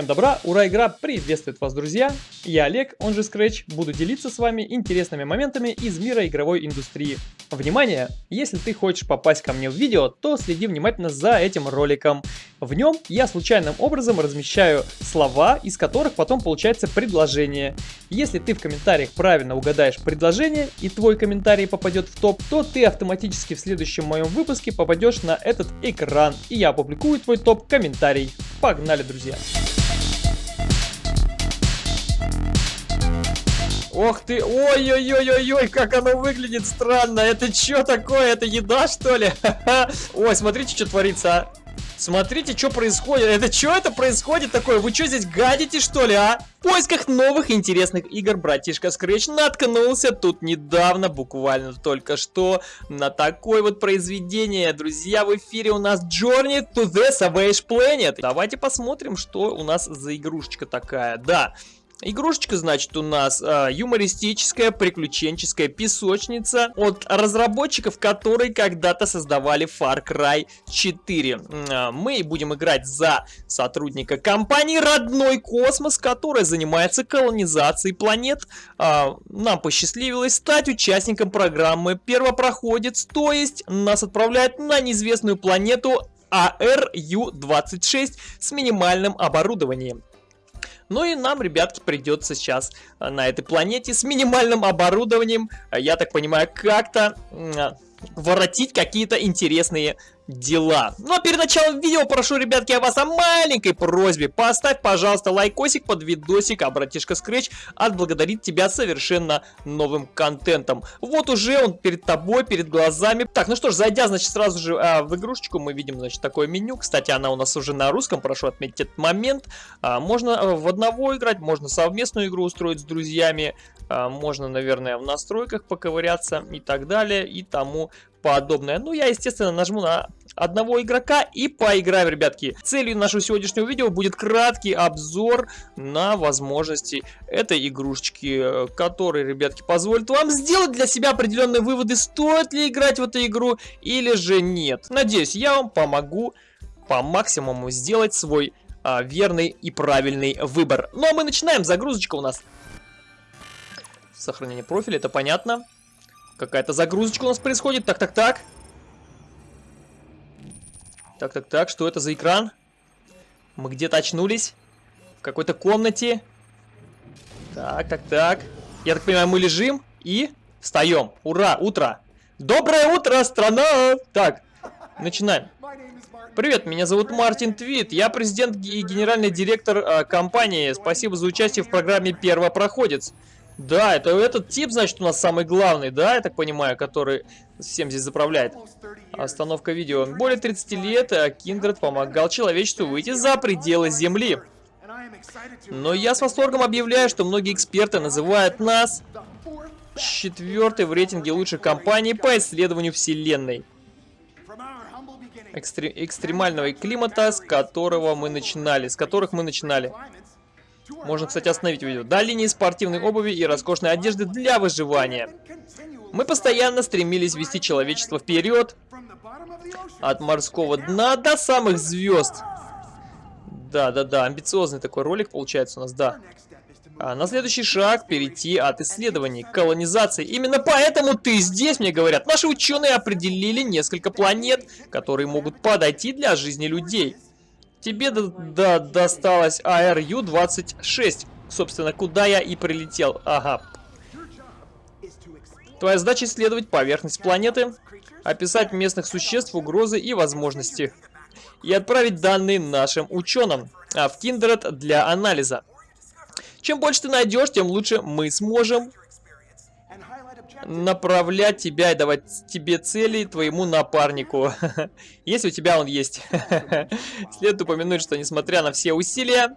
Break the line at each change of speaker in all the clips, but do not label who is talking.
Всем добра, ура, игра приветствует вас, друзья! Я Олег, он же Scratch, буду делиться с вами интересными моментами из мира игровой индустрии. Внимание! Если ты хочешь попасть ко мне в видео, то следи внимательно за этим роликом. В нем я случайным образом размещаю слова, из которых потом получается предложение. Если ты в комментариях правильно угадаешь предложение и твой комментарий попадет в топ, то ты автоматически в следующем моем выпуске попадешь на этот экран, и я опубликую твой топ-комментарий. Погнали, друзья! Ох ты, ой-ой-ой-ой-ой, как оно выглядит странно. Это что такое? Это еда, что ли? Ой, смотрите, что творится, а. Смотрите, что происходит. Это что это происходит такое? Вы что здесь гадите, что ли, а? В поисках новых интересных игр братишка Scratch наткнулся тут недавно, буквально только что, на такое вот произведение. Друзья, в эфире у нас Journey to the Savage Planet. Давайте посмотрим, что у нас за игрушечка такая. Да, Игрушечка, значит, у нас э, юмористическая, приключенческая песочница от разработчиков, которые когда-то создавали Far Cry 4. Э, мы будем играть за сотрудника компании Родной Космос, которая занимается колонизацией планет. Э, нам посчастливилось стать участником программы Первопроходец, то есть нас отправляют на неизвестную планету ARU-26 с минимальным оборудованием. Ну и нам, ребятки, придется сейчас э, на этой планете с минимальным оборудованием, э, я так понимаю, как-то воротить какие-то интересные дела. Но ну, а перед началом видео прошу, ребятки, я вас о маленькой просьбе. Поставь, пожалуйста, лайкосик под видосик, а братишка Scratch отблагодарит тебя совершенно новым контентом. Вот уже он перед тобой, перед глазами. Так, ну что ж, зайдя, значит, сразу же а, в игрушечку, мы видим, значит, такое меню. Кстати, она у нас уже на русском, прошу отметить этот момент. А, можно а, в одного играть, можно совместную игру устроить с друзьями. А, можно, наверное, в настройках поковыряться и так далее, и тому подобное. Ну, я, естественно, нажму на одного игрока и поиграем, ребятки. Целью нашего сегодняшнего видео будет краткий обзор на возможности этой игрушечки, который, ребятки, позволит вам сделать для себя определенные выводы, стоит ли играть в эту игру или же нет. Надеюсь, я вам помогу по максимуму сделать свой а, верный и правильный выбор. Ну а мы начинаем, загрузочка у нас. Сохранение профиля, это понятно. Какая-то загрузочка у нас происходит, так-так-так. Так, так, так, что это за экран? Мы где-то очнулись? В какой-то комнате? Так, так, так. Я так понимаю, мы лежим и встаем. Ура, утро. Доброе утро, страна! Так, начинаем. Привет, меня зовут Мартин Твит, я президент и генеральный директор э, компании. Спасибо за участие в программе «Первопроходец». Да, это этот тип, значит, у нас самый главный, да, я так понимаю, который всем здесь заправляет. Остановка видео. Более 30 лет Киндред помогал человечеству выйти за пределы Земли. Но я с восторгом объявляю, что многие эксперты называют нас четвертой в рейтинге лучших компаний по исследованию Вселенной. Экстре экстремального климата, с которого мы начинали, с которых мы начинали. Можно, кстати, остановить видео. До линии спортивной обуви и роскошной одежды для выживания. Мы постоянно стремились вести человечество вперед. От морского дна до самых звезд. Да-да-да, амбициозный такой ролик получается у нас, да. А на следующий шаг перейти от исследований к колонизации. Именно поэтому ты здесь, мне говорят. Наши ученые определили несколько планет, которые могут подойти для жизни людей. Тебе до до досталось ARU-26. Собственно, куда я и прилетел. Ага. Твоя задача исследовать поверхность планеты, описать местных существ, угрозы и возможности. И отправить данные нашим ученым а в Kindred для анализа. Чем больше ты найдешь, тем лучше мы сможем направлять тебя и давать тебе цели твоему напарнику. Если у тебя он есть. Следует упомянуть, что несмотря на все усилия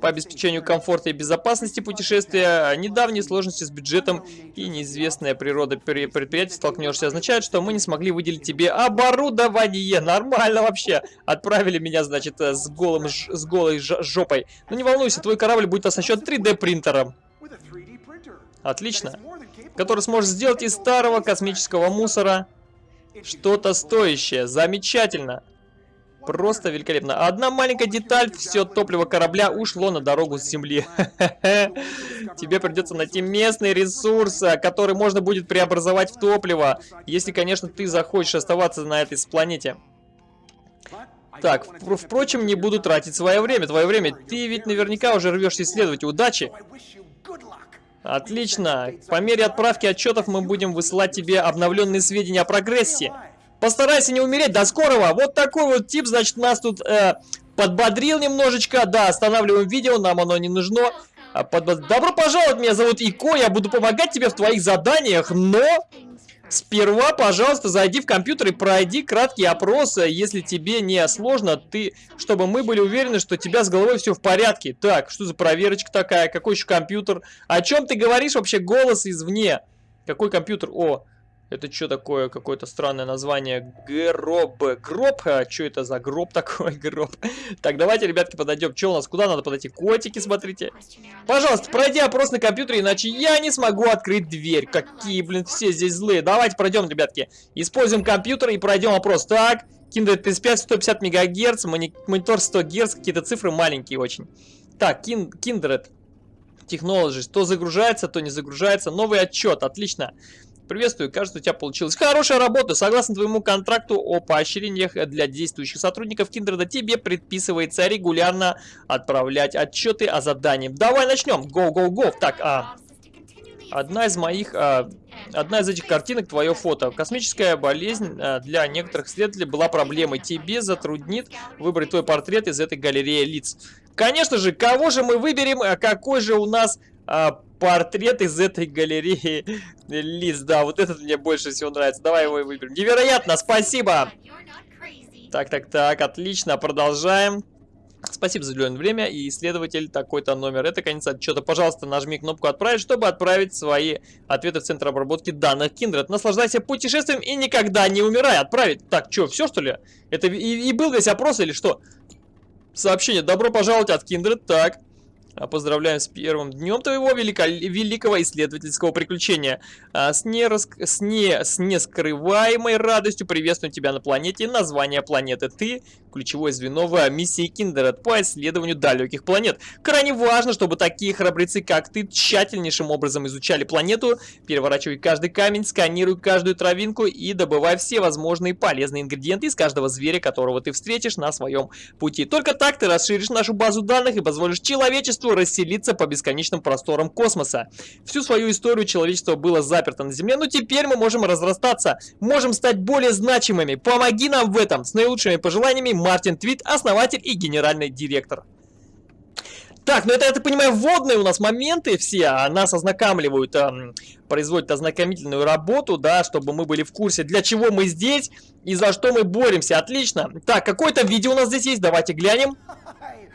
по обеспечению комфорта и безопасности путешествия, недавние сложности с бюджетом и неизвестная природа предприятия столкнешься, означает, что мы не смогли выделить тебе оборудование. Нормально вообще. Отправили меня, значит, с, голым, с голой жопой. Но ну, не волнуйся, твой корабль будет оснащен 3D принтером. Отлично который сможет сделать из старого космического мусора что-то стоящее. Замечательно. Просто великолепно. Одна маленькая деталь, все топливо корабля ушло на дорогу с земли. Тебе придется найти местный ресурс, который можно будет преобразовать в топливо, если, конечно, ты захочешь оставаться на этой планете. Так, впрочем, не буду тратить свое время. Твое время. Ты ведь наверняка уже рвешься исследовать. Удачи! Отлично. По мере отправки отчетов мы будем высылать тебе обновленные сведения о прогрессе. Постарайся не умереть. До скорого. Вот такой вот тип, значит, нас тут э, подбодрил немножечко. Да, останавливаем видео, нам оно не нужно. А, под... Добро пожаловать, меня зовут Ико, я буду помогать тебе в твоих заданиях, но... Сперва, пожалуйста, зайди в компьютер и пройди краткий опрос, если тебе не сложно, ты, чтобы мы были уверены, что у тебя с головой все в порядке. Так, что за проверочка такая, какой еще компьютер? О чем ты говоришь вообще голос извне? Какой компьютер? О, это что такое? Какое-то странное название. Гроб. Гроб? А что это за гроб такой? Гроб. Так, давайте, ребятки, подойдем. Что у нас? Куда надо подойти? Котики, смотрите. Пожалуйста, пройди опрос на компьютере, иначе я не смогу открыть дверь. Какие, блин, все здесь злые. Давайте пройдем, ребятки. Используем компьютер и пройдем опрос. Так, Kindred 35, 150 мегагерц, монитор 100 герц, какие-то цифры маленькие очень. Так, Kindred Technologies. То загружается, то не загружается. Новый отчет, отлично. Приветствую, кажется, у тебя получилось хорошая работа. Согласно твоему контракту о поощрениях для действующих сотрудников Киндреда, тебе предписывается регулярно отправлять отчеты о задании. Давай начнем. Go, go, go. Так, а... Одна из моих... А, одна из этих картинок твое фото. Космическая болезнь а, для некоторых исследователей была проблемой. Тебе затруднит выбрать твой портрет из этой галереи лиц. Конечно же, кого же мы выберем? А какой же у нас а, портрет из этой галереи лиц. Да, вот этот мне больше всего нравится. Давай его и выберем. Невероятно, спасибо! Так, так, так, отлично, продолжаем. Спасибо за уделенное время и исследователь такой-то номер. Это конец отчета. Пожалуйста, нажми кнопку «Отправить», чтобы отправить свои ответы в Центр обработки данных Kindred. Наслаждайся путешествием и никогда не умирай. Отправить. Так, что, все что ли? Это и, и был весь опрос или что? Сообщение. Добро пожаловать от Kindred. Так. А, поздравляем с первым днем твоего велико великого исследовательского приключения. А, с, нерас... с, не... с нескрываемой радостью приветствуем тебя на планете. Название планеты ты ключевое звено в миссии Kindred по исследованию далеких планет. Крайне важно, чтобы такие храбрецы, как ты, тщательнейшим образом изучали планету, переворачивай каждый камень, сканируй каждую травинку и добывай все возможные полезные ингредиенты из каждого зверя, которого ты встретишь на своем пути. Только так ты расширишь нашу базу данных и позволишь человечеству расселиться по бесконечным просторам космоса. Всю свою историю человечество было заперто на Земле, но теперь мы можем разрастаться, можем стать более значимыми. Помоги нам в этом. С наилучшими пожеланиями, Мартин Твит, основатель и генеральный директор. Так, ну это, я так понимаю, вводные у нас моменты все, а нас ознакомливают, эм, производят ознакомительную работу, да, чтобы мы были в курсе, для чего мы здесь и за что мы боремся. Отлично. Так, какое-то видео у нас здесь есть, давайте глянем.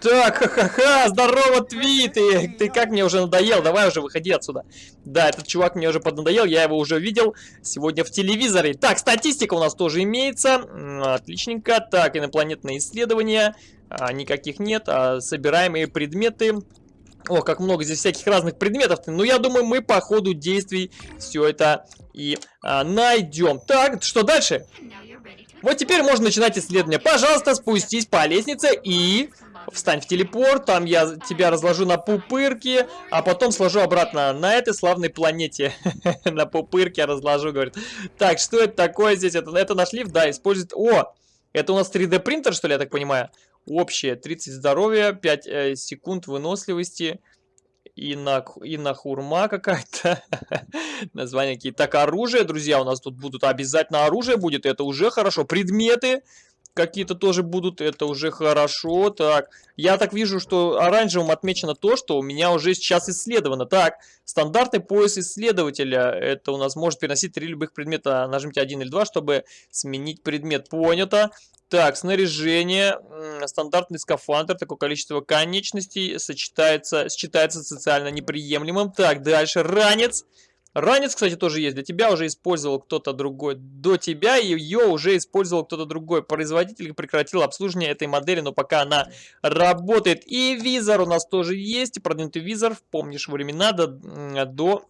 Так, ха-ха-ха, здорово, Твит, ты, ты как мне уже надоел, давай уже выходи отсюда. Да, этот чувак мне уже поднадоел, я его уже видел сегодня в телевизоре. Так, статистика у нас тоже имеется, отличненько. Так, инопланетные исследования, а, никаких нет, а собираемые предметы. О, как много здесь всяких разных предметов. Ну, я думаю, мы по ходу действий все это и а, найдем. Так, что дальше? Вот теперь можно начинать исследование. Пожалуйста, спустись по лестнице и встань в телепорт, там я тебя разложу на пупырки, а потом сложу обратно на этой славной планете. на пупырке разложу, говорит. Так, что это такое здесь? Это, это наш лифт, да, использует... О, это у нас 3D принтер, что ли, я так понимаю? Общее, 30 здоровья, 5 э, секунд выносливости и на, и на хурма какая-то. Названия какие-то. Так, оружие, друзья, у нас тут будут обязательно оружие будет, это уже хорошо. Предметы какие-то тоже будут, это уже хорошо. Так, я так вижу, что оранжевым отмечено то, что у меня уже сейчас исследовано. Так, стандартный пояс исследователя. Это у нас может переносить три любых предмета. Нажмите один или два, чтобы сменить предмет. Понято. Так, снаряжение, стандартный скафандр, такое количество конечностей сочетается, считается социально неприемлемым. Так, дальше, ранец. Ранец, кстати, тоже есть. Для тебя уже использовал кто-то другой. До тебя ее уже использовал кто-то другой. Производитель прекратил обслуживание этой модели, но пока она работает. И визор у нас тоже есть. Продвинутый визор. Помнишь времена до, до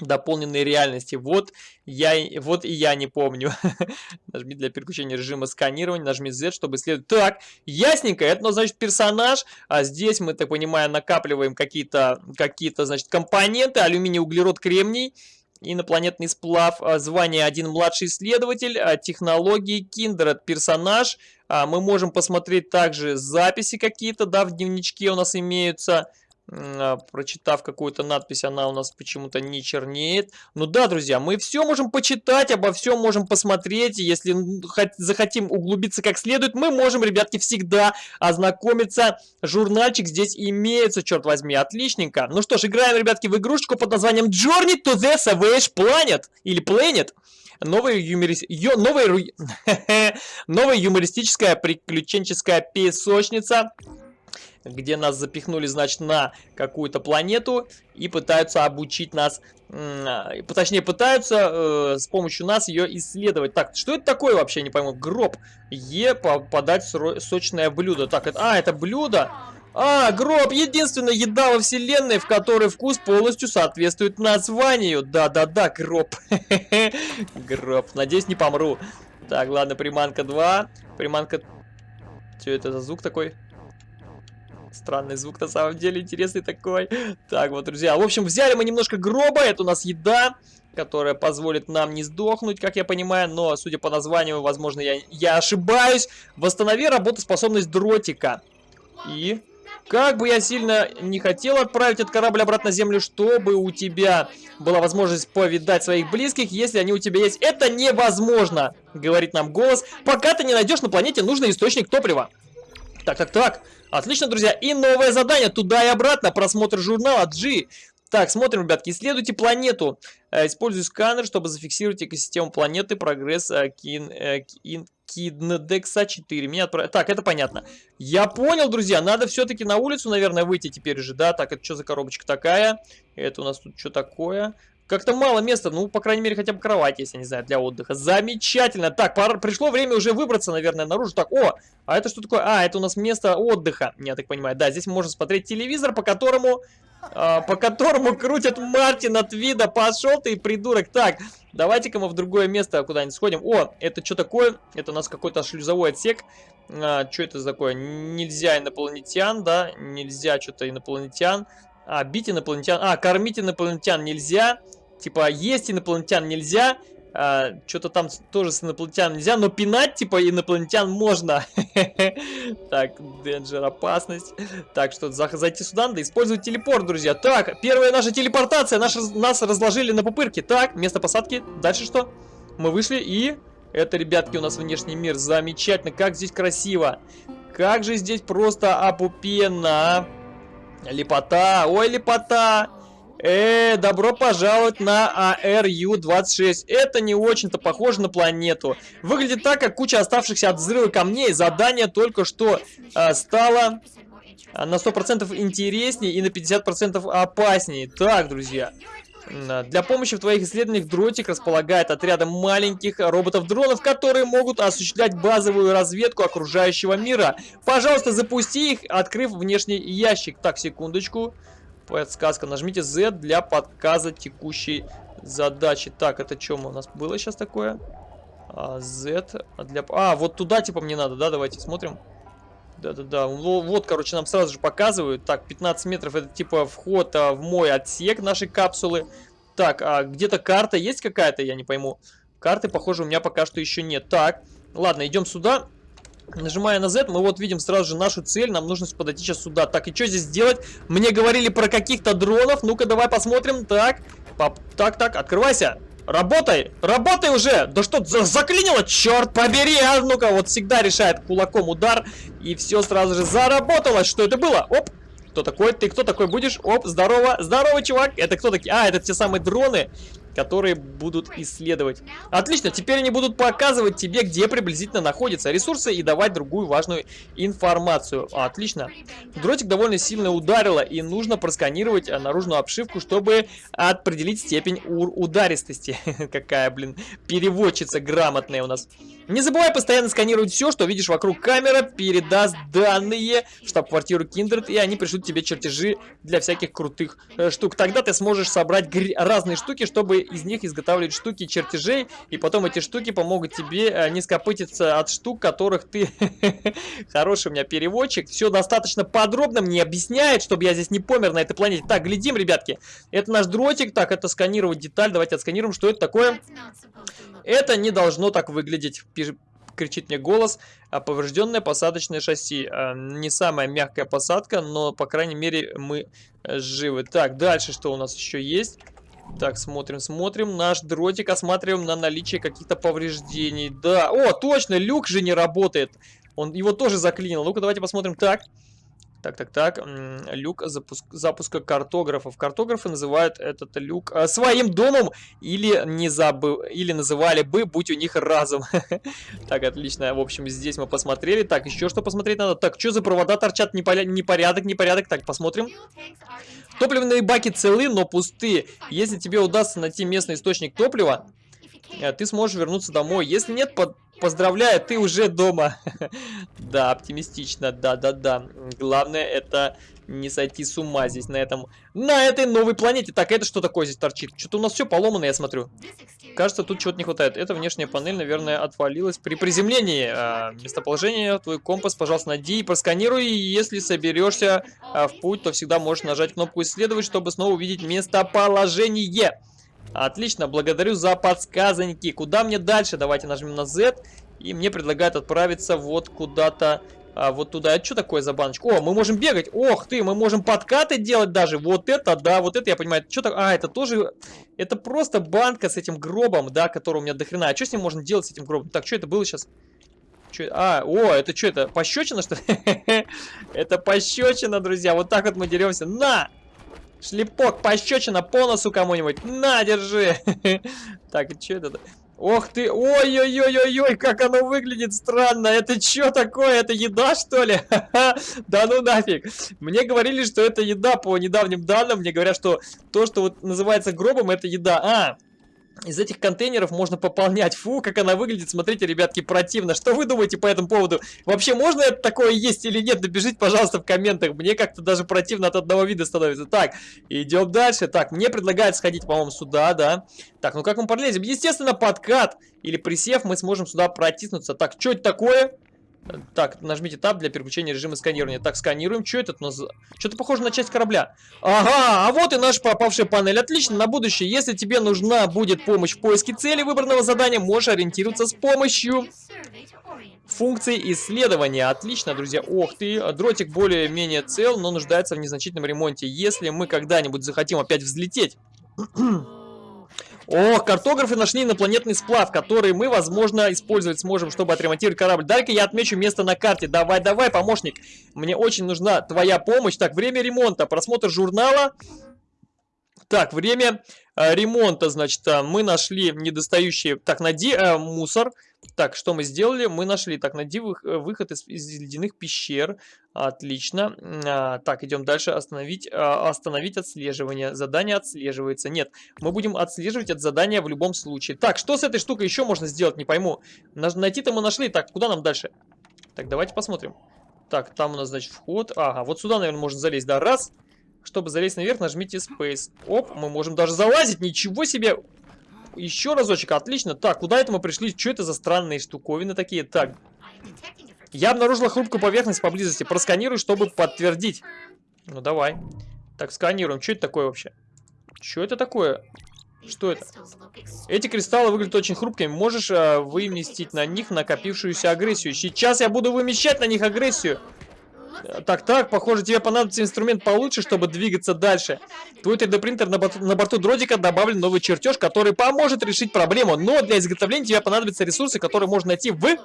дополненной реальности. Вот я, вот и я не помню. Нажми для переключения режима сканирования, нажми Z, чтобы исследовать. Так, ясненько, это, ну, значит, персонаж, а здесь мы, так понимаю, накапливаем какие-то, какие-то, значит, компоненты, алюминий, углерод, кремний, инопланетный сплав, а, звание один младший исследователь, а, технологии, Kindred, персонаж. А, мы можем посмотреть также записи какие-то, да, в дневничке у нас имеются. А, прочитав какую-то надпись, она у нас почему-то не чернеет. Ну да, друзья, мы все можем почитать, обо всем можем посмотреть. Если захотим углубиться как следует, мы можем, ребятки, всегда ознакомиться. Журнальчик здесь имеется, черт возьми, отличненько. Ну что ж, играем, ребятки, в игрушечку под названием Journey to the Savage Planet. Или Planet. Новая, юморис... Ё... Новая... Новая юмористическая приключенческая песочница где нас запихнули, значит, на какую-то планету и пытаются обучить нас, точнее, пытаются э, с помощью нас ее исследовать. Так, что это такое вообще, не пойму, гроб. Е, подать сочное блюдо. Так, это, а, это блюдо? А, гроб, единственная еда во вселенной, в которой вкус полностью соответствует названию. Да-да-да, гроб. Гроб. Надеюсь, не помру. Так, ладно, приманка 2. Приманка... Что это за звук такой? Странный звук на самом деле, интересный такой. Так, вот, друзья. В общем, взяли мы немножко гроба. Это у нас еда, которая позволит нам не сдохнуть, как я понимаю. Но, судя по названию, возможно, я, я ошибаюсь. Восстанови работоспособность дротика. И... Как бы я сильно не хотел отправить этот корабль обратно на Землю, чтобы у тебя была возможность повидать своих близких, если они у тебя есть. Это невозможно, говорит нам голос, пока ты не найдешь на планете нужный источник топлива. Так, так, так. Отлично, друзья. И новое задание туда и обратно. Просмотр журнала G. Так, смотрим, ребятки. Исследуйте планету. Э, используй сканер, чтобы зафиксировать экосистему планеты. Прогресс э, кин, э, кин, Киднедекса 4. Меня отправ... Так, это понятно. Я понял, друзья. Надо все-таки на улицу, наверное, выйти теперь же, да? Так, это что за коробочка такая? Это у нас тут что такое? Как-то мало места, ну, по крайней мере, хотя бы кровать есть, я не знаю, для отдыха. Замечательно. Так, пора, пришло время уже выбраться, наверное, наружу. Так, о, а это что такое? А, это у нас место отдыха, я так понимаю. Да, здесь можно смотреть телевизор, по которому... А, по которому крутят Мартин от вида. Пошел ты, придурок. Так, давайте-ка мы в другое место куда-нибудь сходим. О, это что такое? Это у нас какой-то шлюзовой отсек. А, что это такое? Нельзя инопланетян, да? Нельзя что-то инопланетян. А, бить инопланетян. А, кормить инопланетян нельзя. Типа, есть инопланетян нельзя, а, что-то там тоже с инопланетян нельзя, но пинать, типа, инопланетян можно. Так, Денджер, опасность. Так, что зайти сюда надо использовать телепорт, друзья. Так, первая наша телепортация, нас разложили на пупырке. Так, место посадки, дальше что? Мы вышли и... Это, ребятки, у нас внешний мир. Замечательно, как здесь красиво. Как же здесь просто опупенно. Лепота, ой, лепота. Э, добро пожаловать на ARU-26. Это не очень-то похоже на планету. Выглядит так, как куча оставшихся от взрыва камней. Задание только что э, стало а, на 100% интереснее и на 50% опаснее. Так, друзья. Для помощи в твоих исследованиях Дротик располагает отрядом маленьких роботов-дронов, которые могут осуществлять базовую разведку окружающего мира. Пожалуйста, запусти их, открыв внешний ящик. Так, секундочку. Подсказка. Нажмите Z для подказа текущей задачи. Так, это что у нас было сейчас такое? А, Z для... А, вот туда типа мне надо, да? Давайте смотрим. Да-да-да. Вот, короче, нам сразу же показывают. Так, 15 метров это типа вход а, в мой отсек нашей капсулы. Так, а где-то карта есть какая-то? Я не пойму. Карты, похоже, у меня пока что еще нет. Так, ладно, идем сюда. Нажимая на Z, мы вот видим сразу же нашу цель. Нам нужно подойти сейчас сюда. Так, и что здесь делать? Мне говорили про каких-то дронов. Ну-ка, давай посмотрим. Так, пап, так, так, открывайся. Работай! Работай уже! Да что, за заклинило? Черт побери! А ну-ка, вот всегда решает кулаком удар. И все сразу же заработало. Что это было? Оп! Кто такой? Ты кто такой будешь? Оп, здорово. Здорово, чувак. Это кто такие? А, это те самые дроны. Которые будут исследовать. Отлично, теперь они будут показывать тебе, где приблизительно находятся ресурсы и давать другую важную информацию. Отлично. Дротик довольно сильно ударило, и нужно просканировать э, наружную обшивку, чтобы определить степень ударистости. Какая, блин, переводчица грамотная у нас. Не забывай постоянно сканировать все, что видишь вокруг. Камера передаст данные в штаб-квартиру Kindred, и они пришлют тебе чертежи для всяких крутых э, штук. Тогда ты сможешь собрать разные штуки, чтобы из них изготавливать штуки чертежей, и потом эти штуки помогут тебе э, не скопытиться от штук, которых ты... Хороший у меня переводчик. Все достаточно подробно мне объясняет, чтобы я здесь не помер на этой планете. Так, глядим, ребятки. Это наш дротик. Так, это сканировать деталь. Давайте отсканируем, что это такое. Это не должно так выглядеть. Кричит мне голос, а поврежденное посадочное шасси. А, не самая мягкая посадка, но, по крайней мере, мы э, живы. Так, дальше что у нас еще есть? Так, смотрим, смотрим. Наш дротик осматриваем на наличие каких-то повреждений. Да, о, точно, люк же не работает. Он его тоже заклинил. Ну-ка, давайте посмотрим. Так, так, так, так. Люк запуск, запуска картографов. Картографы называют этот люк э, своим домом или не забыл, или называли бы, будь у них разум. так, отлично. В общем, здесь мы посмотрели. Так, еще что посмотреть надо? Так, что за провода торчат? Непорядок, непорядок. Так, посмотрим. Топливные баки целы, но пустые. Если тебе удастся найти местный источник топлива, э, ты сможешь вернуться домой. Если нет, под Поздравляю, ты уже дома. да, оптимистично, да-да-да. Главное это не сойти с ума здесь на этом... На этой новой планете. Так, это что такое здесь торчит? Что-то у нас все поломано, я смотрю. Кажется, тут чего-то не хватает. Эта внешняя панель, наверное, отвалилась при приземлении. А, местоположение, твой компас, пожалуйста, найди и просканируй. Если соберешься а, в путь, то всегда можешь нажать кнопку «Исследовать», чтобы снова увидеть местоположение. Отлично, благодарю за подсказанники. Куда мне дальше? Давайте нажмем на Z. И мне предлагают отправиться вот куда-то, а, вот туда. Это что такое за баночка? О, мы можем бегать. Ох ты, мы можем подкаты делать даже. Вот это, да, вот это я понимаю. Что так? А, это тоже... Это просто банка с этим гробом, да, который у меня дохрена. А что с ним можно делать, с этим гробом? Так, что это было сейчас? Чё, а, о, это что это? Пощечина, что ли? это пощечина, друзья. Вот так вот мы деремся. На! Шлепок, пощечина по носу кому-нибудь. На, держи. Так, что это? Ох ты, ой-ой-ой-ой-ой, как оно выглядит странно. Это что такое? Это еда, что ли? да ну нафиг. Мне говорили, что это еда по недавним данным. Мне говорят, что то, что вот называется гробом, это еда. А, из этих контейнеров можно пополнять. Фу, как она выглядит. Смотрите, ребятки, противно. Что вы думаете по этому поводу? Вообще, можно это такое есть или нет? Напишите, пожалуйста, в комментах. Мне как-то даже противно от одного вида становится. Так, идем дальше. Так, мне предлагают сходить, по-моему, сюда, да. Так, ну как мы пролезем? Естественно, подкат или присев мы сможем сюда протиснуться. Так, что это такое? Так, нажмите Tab для переключения режима сканирования. Так, сканируем. Что это? Что-то похоже на часть корабля. Ага, а вот и наша попавшая панель. Отлично, на будущее. Если тебе нужна будет помощь в поиске цели выбранного задания, можешь ориентироваться с помощью функции исследования. Отлично, друзья. Ох ты, дротик более-менее цел, но нуждается в незначительном ремонте. Если мы когда-нибудь захотим опять взлететь... О, картографы нашли инопланетный сплав, который мы, возможно, использовать сможем, чтобы отремонтировать корабль. Дай-ка я отмечу место на карте. Давай, давай, помощник. Мне очень нужна твоя помощь. Так, время ремонта. Просмотр журнала. Так, время э, ремонта, значит, э, мы нашли недостающие... Так, найди э, мусор. Так, что мы сделали? Мы нашли, так, найди э, выход из, из ледяных пещер. Отлично. А, так, идем дальше. Остановить, а, остановить отслеживание. Задание отслеживается. Нет, мы будем отслеживать это задание в любом случае. Так, что с этой штукой еще можно сделать? Не пойму. Найти-то мы нашли. Так, куда нам дальше? Так, давайте посмотрим. Так, там у нас, значит, вход. Ага, вот сюда, наверное, можно залезть. Да, раз. Чтобы залезть наверх, нажмите Space. Оп, мы можем даже залазить. Ничего себе! Еще разочек, отлично. Так, куда это мы пришли? Что это за странные штуковины такие? Так. Я обнаружила хрупкую поверхность поблизости. Просканирую, чтобы подтвердить. Ну, давай. Так, сканируем. Что это такое вообще? Что это такое? Что это? Эти кристаллы выглядят очень хрупкими. Можешь э, выместить на них накопившуюся агрессию. Сейчас я буду вымещать на них агрессию. Так, так, похоже, тебе понадобится инструмент получше, чтобы двигаться дальше. Твой 3D-принтер на, борту, на борту дротика добавлен новый чертеж, который поможет решить проблему. Но для изготовления тебе понадобятся ресурсы, которые можно найти в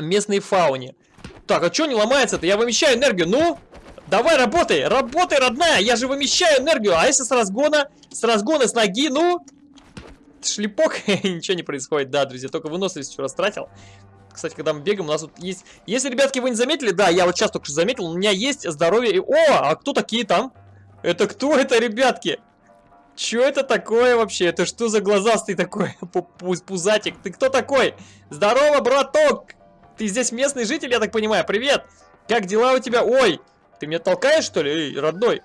местной фауне. Так, а что не ломается-то? Я вымещаю энергию. Ну, давай работай, работай, родная. Я же вымещаю энергию. А если с разгона, с разгона, с ноги, ну... шлепок, ничего не происходит. Да, друзья, только выносливость все растратил. Кстати, когда мы бегаем, у нас вот есть... Если, ребятки, вы не заметили, да, я вот сейчас только что заметил, у меня есть здоровье... И... О, а кто такие там? Это кто это, ребятки? Что это такое вообще? Это что за глазастый такой пузатик? Ты кто такой? Здорово, браток! Ты здесь местный житель, я так понимаю. Привет! Как дела у тебя? Ой, ты меня толкаешь, что ли? Эй, родной.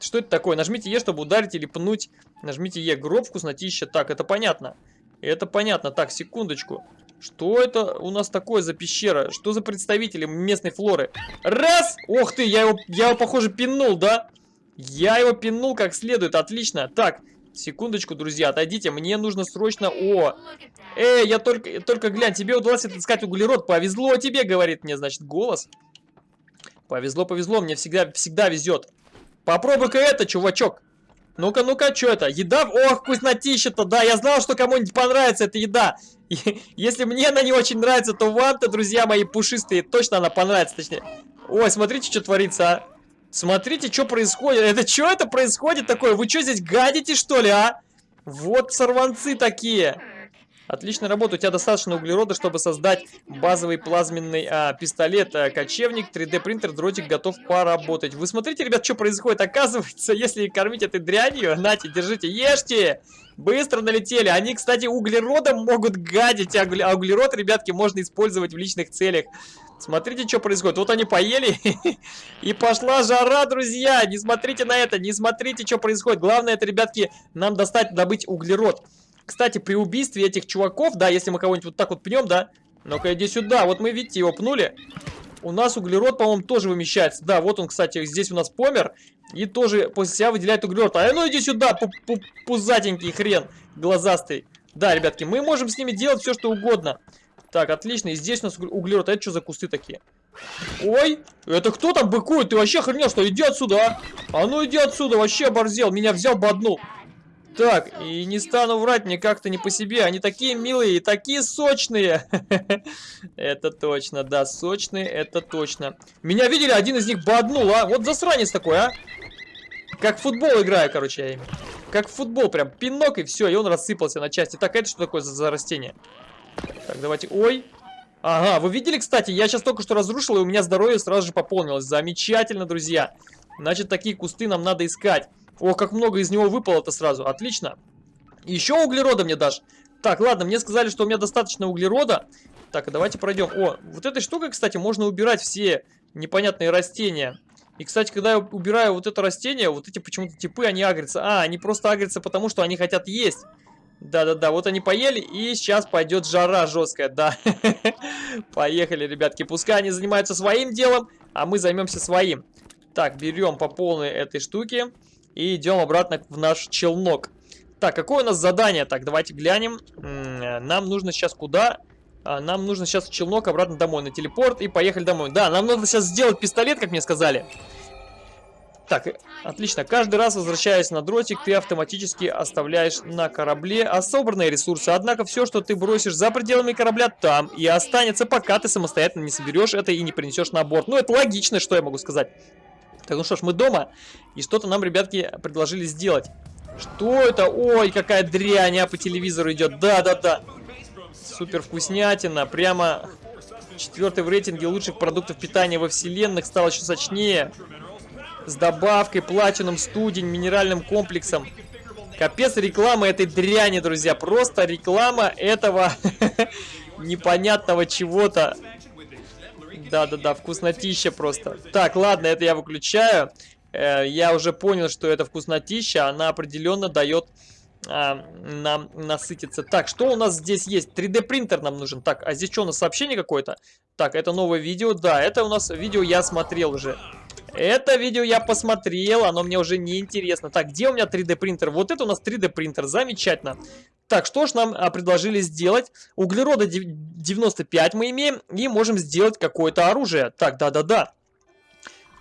Что это такое? Нажмите Е, чтобы ударить или пнуть. Нажмите Е, гроб вкуснотища. Так, это понятно. Это понятно. Так, секундочку. Что это у нас такое за пещера? Что за представители местной флоры? Раз! Ох ты, я его, я его, похоже, пинул, да? Я его пинул как следует, отлично. Так, секундочку, друзья, отойдите, мне нужно срочно... О! Эй, я только, только глянь, тебе удалось отыскать углерод, повезло тебе, говорит мне, значит, голос. Повезло, повезло, мне всегда, всегда везет. Попробуй-ка это, чувачок. Ну-ка, ну-ка, что это? Еда? Ох, вкуснотища-то, да, я знал, что кому-нибудь понравится эта еда. Если мне она не очень нравится, то вам-то, друзья мои пушистые, точно она понравится, точнее. Ой, смотрите, что творится, а. Смотрите, что происходит. Это что это происходит такое? Вы что здесь гадите, что ли, а? Вот сорванцы такие. Отличная работа. У тебя достаточно углерода, чтобы создать базовый плазменный а, пистолет. А, кочевник, 3D принтер, дротик готов поработать. Вы смотрите, ребят, что происходит? Оказывается, если кормить этой дрянью, нате, держите, ешьте. Быстро налетели. Они, кстати, углеродом могут гадить. А, а углерод, ребятки, можно использовать в личных целях. Смотрите, что происходит. Вот они поели, и пошла жара, друзья. Не смотрите на это, не смотрите, что происходит. Главное, это, ребятки, нам достать, добыть углерод. Кстати, при убийстве этих чуваков, да, если мы кого-нибудь вот так вот пнем, да. Ну-ка, иди сюда. Вот мы, видите, его пнули. У нас углерод, по-моему, тоже вымещается. Да, вот он, кстати, здесь у нас помер. И тоже после себя выделяет углерод. А ну иди сюда, пузатенький хрен, глазастый. Да, ребятки, мы можем с ними делать все, что угодно. Так, отлично. И здесь у нас углерод. А это что за кусты такие? Ой, это кто там быкует? Ты вообще охренел, что? Иди отсюда, а? А ну иди отсюда, вообще оборзел. Меня взял, боднул. Так, и не стану врать, мне как-то не по себе. Они такие милые и такие сочные. Это точно, да, сочные, это точно. Меня видели, один из них боднул, а? Вот засранец такой, а? Как в футбол играю, короче, я ими. Как в футбол, прям пинок и все, и он рассыпался на части. Так, это что такое за, за растение? Так, давайте... Ой! Ага, вы видели, кстати, я сейчас только что разрушил, и у меня здоровье сразу же пополнилось. Замечательно, друзья. Значит, такие кусты нам надо искать. О, как много из него выпало-то сразу. Отлично. Еще углерода мне дашь. Так, ладно, мне сказали, что у меня достаточно углерода. Так, давайте пройдем. О, вот этой штукой, кстати, можно убирать все непонятные растения. И, кстати, когда я убираю вот это растение, вот эти почему-то типы, они агрятся. А, они просто агрятся потому, что они хотят есть. Да-да-да, вот они поели, и сейчас пойдет жара жесткая, да. Поехали, ребятки, пускай они занимаются своим делом, а мы займемся своим. Так, берем по полной этой штуке и идем обратно в наш челнок. Так, какое у нас задание? Так, давайте глянем. Нам нужно сейчас куда? А, нам нужно сейчас в челнок обратно домой, на телепорт, и поехали домой. Да, нам нужно сейчас сделать пистолет, как мне сказали. Так, отлично. Каждый раз, возвращаясь на дротик, ты автоматически оставляешь на корабле собранные ресурсы. Однако все, что ты бросишь за пределами корабля, там и останется, пока ты самостоятельно не соберешь это и не принесешь на борт. Ну, это логично, что я могу сказать. Так, ну что ж, мы дома, и что-то нам, ребятки, предложили сделать. Что это? Ой, какая дрянь, а по телевизору идет. Да-да-да. Супер вкуснятина. Прямо четвертый в рейтинге лучших продуктов питания во вселенных. Стал еще сочнее с добавкой, платином, студень, минеральным комплексом. Капец реклама этой дряни, друзья. Просто реклама этого непонятного чего-то. Да-да-да, вкуснотища просто. Так, ладно, это я выключаю. Э, я уже понял, что это вкуснотища. Она определенно дает а, нам насытиться. Так, что у нас здесь есть? 3D принтер нам нужен. Так, а здесь что у нас сообщение какое-то? Так, это новое видео. Да, это у нас видео я смотрел уже. Это видео я посмотрел, оно мне уже не интересно. Так, где у меня 3D принтер? Вот это у нас 3D принтер, замечательно. Так, что ж нам а, предложили сделать? Углерода 95 мы имеем и можем сделать какое-то оружие. Так, да-да-да.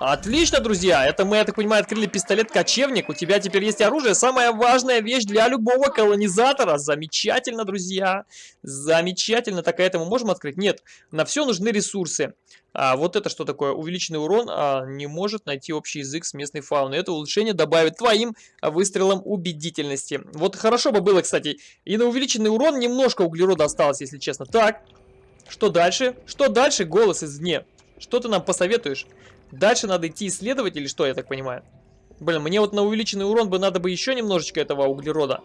Отлично, друзья. Это мы, я так понимаю, открыли пистолет-кочевник. У тебя теперь есть оружие. Самая важная вещь для любого колонизатора. Замечательно, друзья. Замечательно. Так, а это мы можем открыть? Нет. На все нужны ресурсы. А вот это что такое? Увеличенный урон а, не может найти общий язык с местной фауной. Это улучшение добавит твоим выстрелам убедительности. Вот хорошо бы было, кстати. И на увеличенный урон немножко углерода осталось, если честно. Так, что дальше? Что дальше? Голос извне. Что ты нам посоветуешь? Дальше надо идти исследовать или что, я так понимаю? Блин, мне вот на увеличенный урон бы надо бы еще немножечко этого углерода.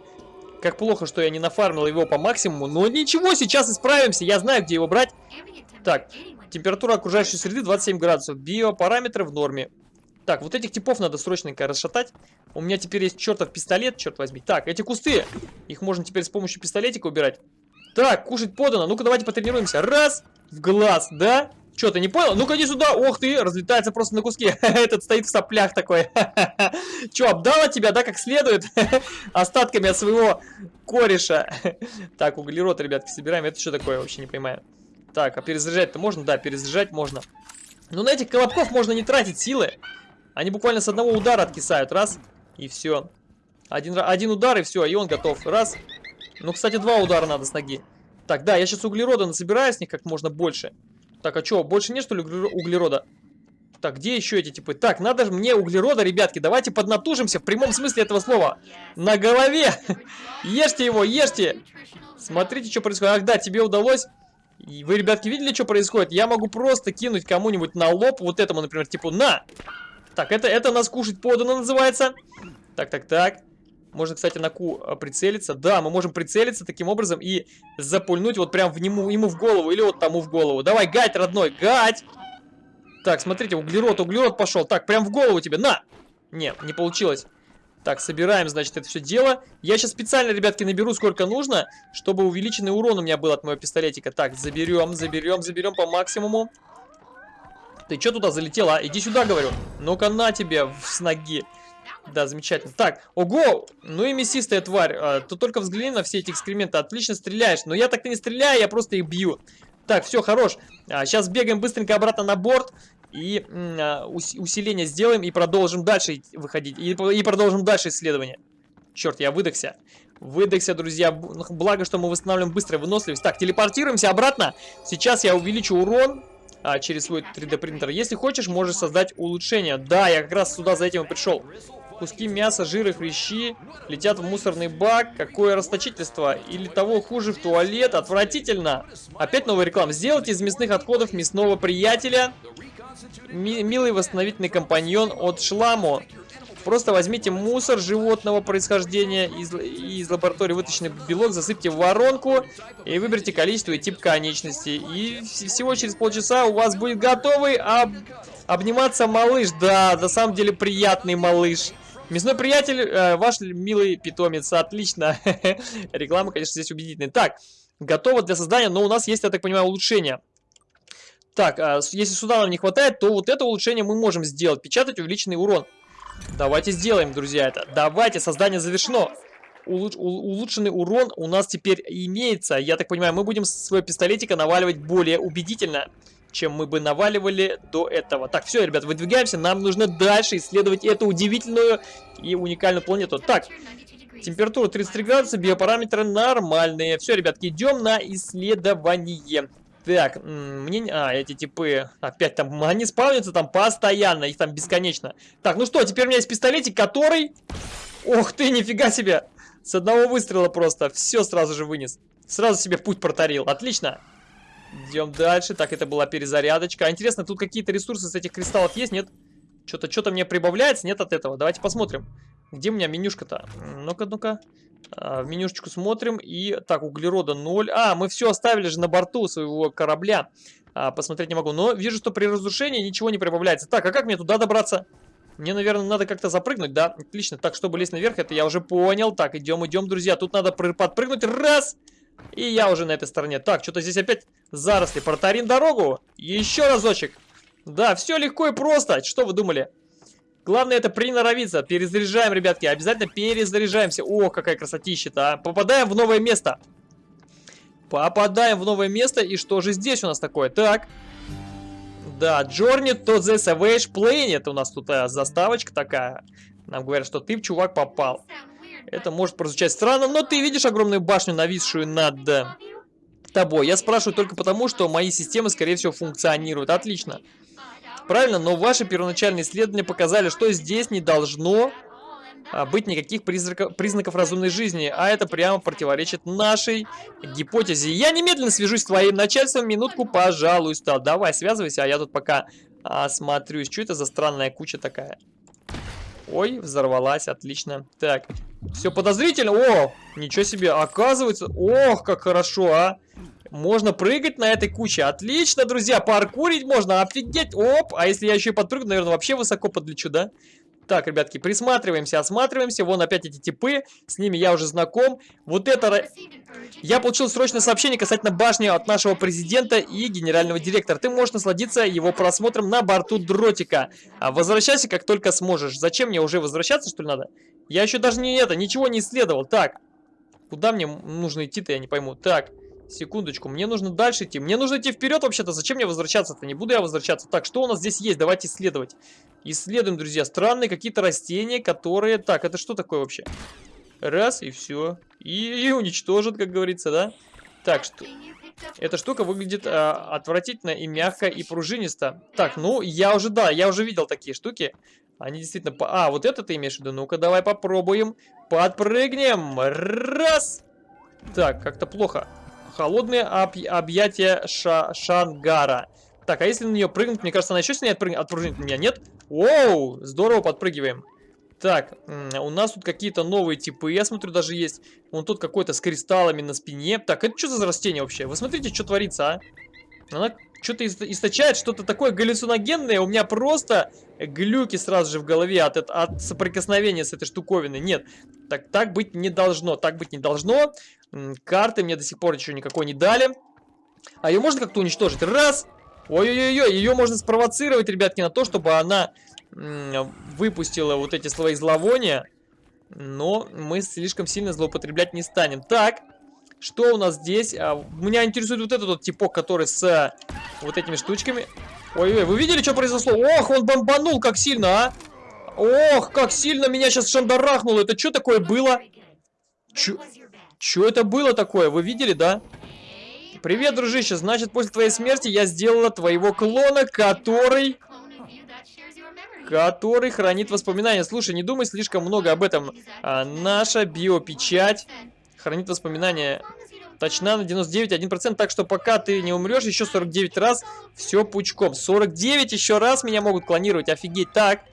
Как плохо, что я не нафармил его по максимуму. Но ничего, сейчас исправимся. Я знаю, где его брать. Так, температура окружающей среды 27 градусов. Биопараметры в норме. Так, вот этих типов надо срочненько расшатать. У меня теперь есть чертов пистолет, черт возьми. Так, эти кусты. Их можно теперь с помощью пистолетика убирать. Так, кушать подано. Ну-ка, давайте потренируемся. Раз, в глаз, да? Что, ты не понял? Ну-ка иди сюда. Ох ты, разлетается просто на куски. Этот стоит в соплях такой. Че, обдала тебя, да, как следует? Остатками от своего кореша. Так, углерод, ребятки, собираем. Это что такое, вообще не понимаю. Так, а перезаряжать-то можно? Да, перезаряжать можно. Ну, на этих колобков можно не тратить силы. Они буквально с одного удара откисают. Раз, и все. Один, один удар, и все, и он готов. Раз. Ну, кстати, два удара надо с ноги. Так, да, я сейчас углерода насобираю с них как можно больше. Так, а что, больше нет, что ли, углерода? Так, где еще эти типы? Так, надо же мне углерода, ребятки. Давайте поднатужимся в прямом смысле этого слова. На голове. ешьте его, ешьте. Смотрите, что происходит. Ах, да, тебе удалось. Вы, ребятки, видели, что происходит? Я могу просто кинуть кому-нибудь на лоб, вот этому, например, типа, на. Так, это, это нас кушать подано называется. Так, так, так. Можно, кстати, на Q а, прицелиться. Да, мы можем прицелиться таким образом и запульнуть вот прям в нему, ему в голову или вот тому в голову. Давай, гать, родной, гать! Так, смотрите, углерод, углерод пошел. Так, прям в голову тебе, на! Не, не получилось. Так, собираем, значит, это все дело. Я сейчас специально, ребятки, наберу сколько нужно, чтобы увеличенный урон у меня был от моего пистолетика. Так, заберем, заберем, заберем по максимуму. Ты что туда залетела, а? Иди сюда, говорю. Ну-ка, на тебе с ноги. Да, замечательно. Так, ого, ну и мясистая тварь. А, ты только взгляни на все эти экскременты. Отлично стреляешь. Но я так-то не стреляю, я просто их бью. Так, все, хорош. А, сейчас бегаем быстренько обратно на борт. И а, усиление сделаем и продолжим дальше выходить. И, и продолжим дальше исследование. Черт, я выдохся. Выдохся, друзья. Благо, что мы восстанавливаем быструю выносливость. Так, телепортируемся обратно. Сейчас я увеличу урон а, через свой 3D принтер. Если хочешь, можешь создать улучшение. Да, я как раз сюда за этим и пришел. Куски мяса, жира, хрящи летят в мусорный бак. Какое расточительство. Или того хуже в туалет. Отвратительно. Опять новая реклама. Сделайте из мясных отходов мясного приятеля. Ми милый восстановительный компаньон от Шламу. Просто возьмите мусор животного происхождения из, из лаборатории, вытащенный белок, засыпьте в воронку и выберите количество и тип конечностей. И всего через полчаса у вас будет готовый об... обниматься малыш. Да, на самом деле приятный малыш. Мясной приятель, э, ваш милый питомец. Отлично. Реклама, конечно, здесь убедительная. Так, готово для создания, но у нас есть, я так понимаю, улучшение. Так, э, если сюда нам не хватает, то вот это улучшение мы можем сделать. Печатать увеличенный урон. Давайте сделаем, друзья, это. Давайте, создание завершено. Улуч, улучшенный урон у нас теперь имеется. Я так понимаю, мы будем свой пистолетика наваливать более убедительно чем мы бы наваливали до этого. Так, все, ребят, выдвигаемся. Нам нужно дальше исследовать эту удивительную и уникальную планету. Так, температура 33 градуса, биопараметры нормальные. Все, ребятки, идем на исследование. Так, мне... А, эти типы... Опять там... Они спавнятся там постоянно, их там бесконечно. Так, ну что, теперь у меня есть пистолетик, который... Ох ты, нифига себе! С одного выстрела просто все сразу же вынес. Сразу себе путь протарил. Отлично. Идем дальше. Так, это была перезарядочка. А интересно, тут какие-то ресурсы с этих кристаллов есть, нет? Что-то что-то мне прибавляется, нет от этого. Давайте посмотрим. Где у меня менюшка-то? Ну-ка, ну-ка. А, в менюшечку смотрим. И так, углерода 0. А, мы все оставили же на борту своего корабля. А, посмотреть не могу. Но вижу, что при разрушении ничего не прибавляется. Так, а как мне туда добраться? Мне, наверное, надо как-то запрыгнуть, да? Отлично. Так, чтобы лезть наверх, это я уже понял. Так, идем, идем, друзья. Тут надо подпрыгнуть. Раз! И я уже на этой стороне. Так, что-то здесь опять заросли. Протарим дорогу. Еще разочек. Да, все легко и просто. Что вы думали? Главное это приноровиться. Перезаряжаем, ребятки. Обязательно перезаряжаемся. О, какая красотища-то, а. Попадаем в новое место. Попадаем в новое место. И что же здесь у нас такое? Так. Да, Journey to the Savage Planet. У нас тут а, заставочка такая. Нам говорят, что ты, чувак, попал. Это может прозвучать странно, но ты видишь огромную башню, нависшую над тобой. Я спрашиваю только потому, что мои системы, скорее всего, функционируют. Отлично. Правильно, но ваши первоначальные исследования показали, что здесь не должно а, быть никаких признаков, признаков разумной жизни, а это прямо противоречит нашей гипотезе. Я немедленно свяжусь с твоим начальством, минутку, пожалуйста. Давай, связывайся, а я тут пока осмотрюсь. Что это за странная куча такая? Ой, взорвалась, отлично. Так, все подозрительно. О, ничего себе, оказывается. Ох, как хорошо, а. Можно прыгать на этой куче. Отлично, друзья, паркурить можно. Офигеть. Оп, а если я еще и подпрыгну, наверное, вообще высоко подлечу, да? Так, ребятки, присматриваемся, осматриваемся. Вон опять эти типы, с ними я уже знаком. Вот это... Я получил срочное сообщение касательно башни от нашего президента и генерального директора. Ты можешь насладиться его просмотром на борту дротика. А возвращайся, как только сможешь. Зачем мне уже возвращаться, что ли, надо? Я еще даже не это, ничего не исследовал. Так, куда мне нужно идти-то, я не пойму. Так, Секундочку, мне нужно дальше идти. Мне нужно идти вперед вообще-то. Зачем мне возвращаться-то? Не буду я возвращаться. Так, что у нас здесь есть? Давайте исследовать. Исследуем, друзья. Странные какие-то растения, которые... Так, это что такое вообще? Раз, и все. И, и уничтожат, как говорится, да? Так, что... Эта штука выглядит а, отвратительно и мягко, и пружинисто. Так, ну, я уже, да, я уже видел такие штуки. Они действительно... А, вот это ты имеешь в виду? Ну-ка, давай попробуем. Подпрыгнем. Раз. Так, как-то плохо. Холодные об объятия ша Шангара. Так, а если на нее прыгнуть, мне кажется, она еще сильнее отпрыг... отпрыгнет меня, нет? Оу, здорово подпрыгиваем. Так, у нас тут какие-то новые типы, я смотрю, даже есть. Вон тут какой-то с кристаллами на спине. Так, это что за растение вообще? Вы смотрите, что творится, а? Она что-то источает, что-то такое галлюциногенное. У меня просто глюки сразу же в голове от, от соприкосновения с этой штуковиной. Нет, так, так быть не должно, так быть не должно. Карты мне до сих пор еще никакой не дали. А ее можно как-то уничтожить? Раз! Ой-ой-ой, ее можно спровоцировать, ребятки, на то, чтобы она выпустила вот эти свои зловония. Но мы слишком сильно злоупотреблять не станем. Так, что у нас здесь? А, меня интересует вот этот вот типок, который с а, вот этими штучками. Ой-ой, вы видели, что произошло? Ох, он бомбанул, как сильно, а! Ох, как сильно меня сейчас шандарахнуло. Это что такое было? Чё? Что это было такое? Вы видели, да? Привет, дружище. Значит, после твоей смерти я сделала твоего клона, который... Который хранит воспоминания. Слушай, не думай слишком много об этом. А, наша биопечать хранит воспоминания точна на 99,1%. Так что пока ты не умрешь, еще 49 раз все пучком. 49 еще раз меня могут клонировать. Офигеть. Так,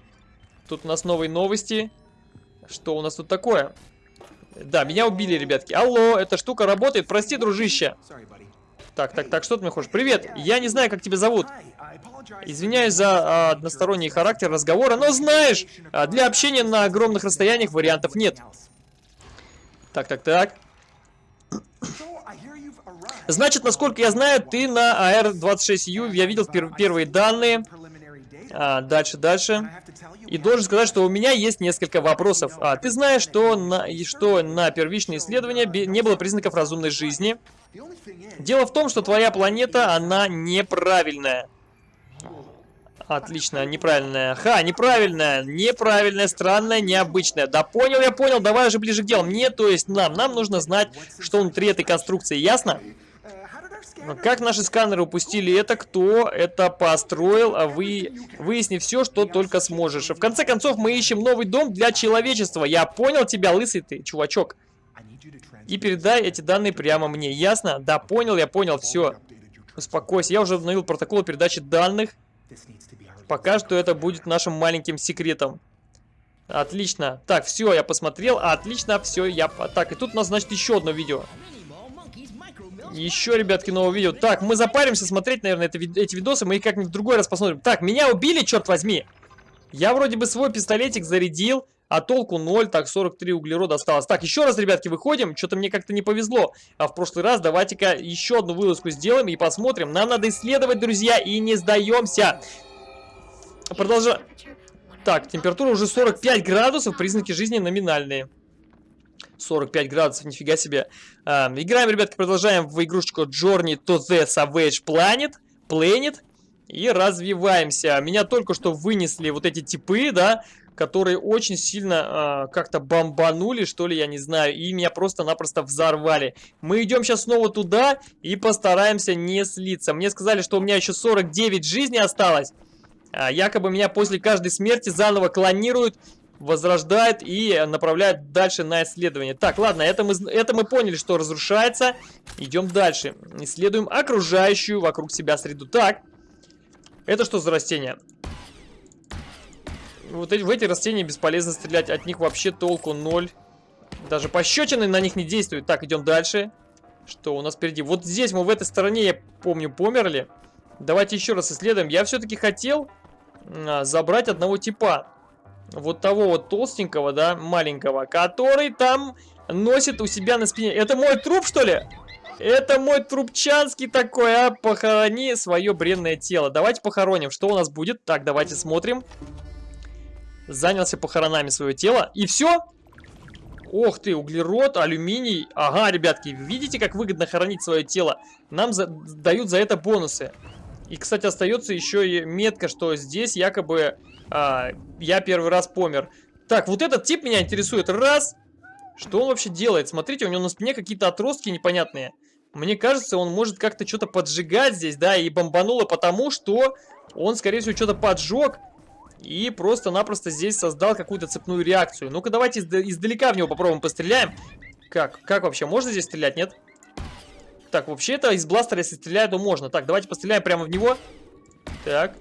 тут у нас новые новости. Что у нас тут такое? Да, меня убили, ребятки. Алло, эта штука работает. Прости, дружище. Так, так, так, что ты мне хочешь? Привет, я не знаю, как тебя зовут. Извиняюсь за а, односторонний характер разговора, но знаешь, а, для общения на огромных расстояниях вариантов нет. Так, так, так. Значит, насколько я знаю, ты на AR-26U, я видел пер первые данные. А, дальше, дальше. И должен сказать, что у меня есть несколько вопросов. А, ты знаешь, что на, что на первичные исследования не было признаков разумной жизни? Дело в том, что твоя планета, она неправильная. Отлично, неправильная. Ха, неправильная, неправильная, странная, необычная. Да понял, я понял, давай уже ближе к делу. Мне, то есть нам, нам нужно знать, что внутри этой конструкции, ясно? Как наши сканеры упустили это? Кто это построил? А вы выясни все, что только сможешь. В конце концов, мы ищем новый дом для человечества. Я понял тебя, лысый ты, чувачок. И передай эти данные прямо мне. Ясно? Да, понял, я понял, все. Успокойся. Я уже обновил протокол передачи данных. Пока что это будет нашим маленьким секретом. Отлично. Так, все, я посмотрел. Отлично, все, я... Так, и тут у нас, значит, еще одно видео. Еще, ребятки, новое видео. Так, мы запаримся смотреть, наверное, это, эти видосы. Мы их как-нибудь в другой раз посмотрим. Так, меня убили, черт возьми. Я вроде бы свой пистолетик зарядил, а толку 0. Так, 43 углерода осталось. Так, еще раз, ребятки, выходим. Что-то мне как-то не повезло. А в прошлый раз давайте-ка еще одну вылазку сделаем и посмотрим. Нам надо исследовать, друзья, и не сдаемся. Продолжаем. Так, температура уже 45 градусов, признаки жизни номинальные. 45 градусов, нифига себе. А, играем, ребятки, продолжаем в игрушечку Journey to the Savage Planet. Planet. И развиваемся. Меня только что вынесли вот эти типы, да, которые очень сильно э, как-то бомбанули, что ли, я не знаю, и меня просто-напросто взорвали. Мы идем сейчас снова туда и постараемся не слиться. Мне сказали, что у меня еще 49 жизней осталось. А, якобы меня после каждой смерти заново клонируют, возрождают и направляют дальше на исследование. Так, ладно, это мы, это мы поняли, что разрушается. Идем дальше. Исследуем окружающую вокруг себя среду. Так, это что за растение? Вот эти, в эти растения бесполезно стрелять, от них вообще толку ноль. Даже пощечины на них не действуют. Так, идем дальше. Что у нас впереди? Вот здесь мы в этой стороне, я помню, померли. Давайте еще раз исследуем. Я все-таки хотел а, забрать одного типа. Вот того вот толстенького, да, маленького, который там носит у себя на спине. Это мой труп, что ли? Это мой трубчанский такой, а? Похорони свое бренное тело. Давайте похороним. Что у нас будет? Так, давайте смотрим. Занялся похоронами свое тело. И все? Ох ты, углерод, алюминий. Ага, ребятки, видите, как выгодно хоронить свое тело? Нам за дают за это бонусы. И, кстати, остается еще и метка, что здесь якобы а, я первый раз помер. Так, вот этот тип меня интересует. Раз. Что он вообще делает? Смотрите, у него на спине какие-то отростки непонятные. Мне кажется, он может как-то что-то поджигать здесь, да, и бомбануло потому, что он, скорее всего, что-то поджег. И просто-напросто здесь создал какую-то цепную реакцию. Ну-ка, давайте издалека в него попробуем постреляем. Как? Как вообще? Можно здесь стрелять, нет? Так, вообще-то из бластера, если стреляю, то можно. Так, давайте постреляем прямо в него. Так,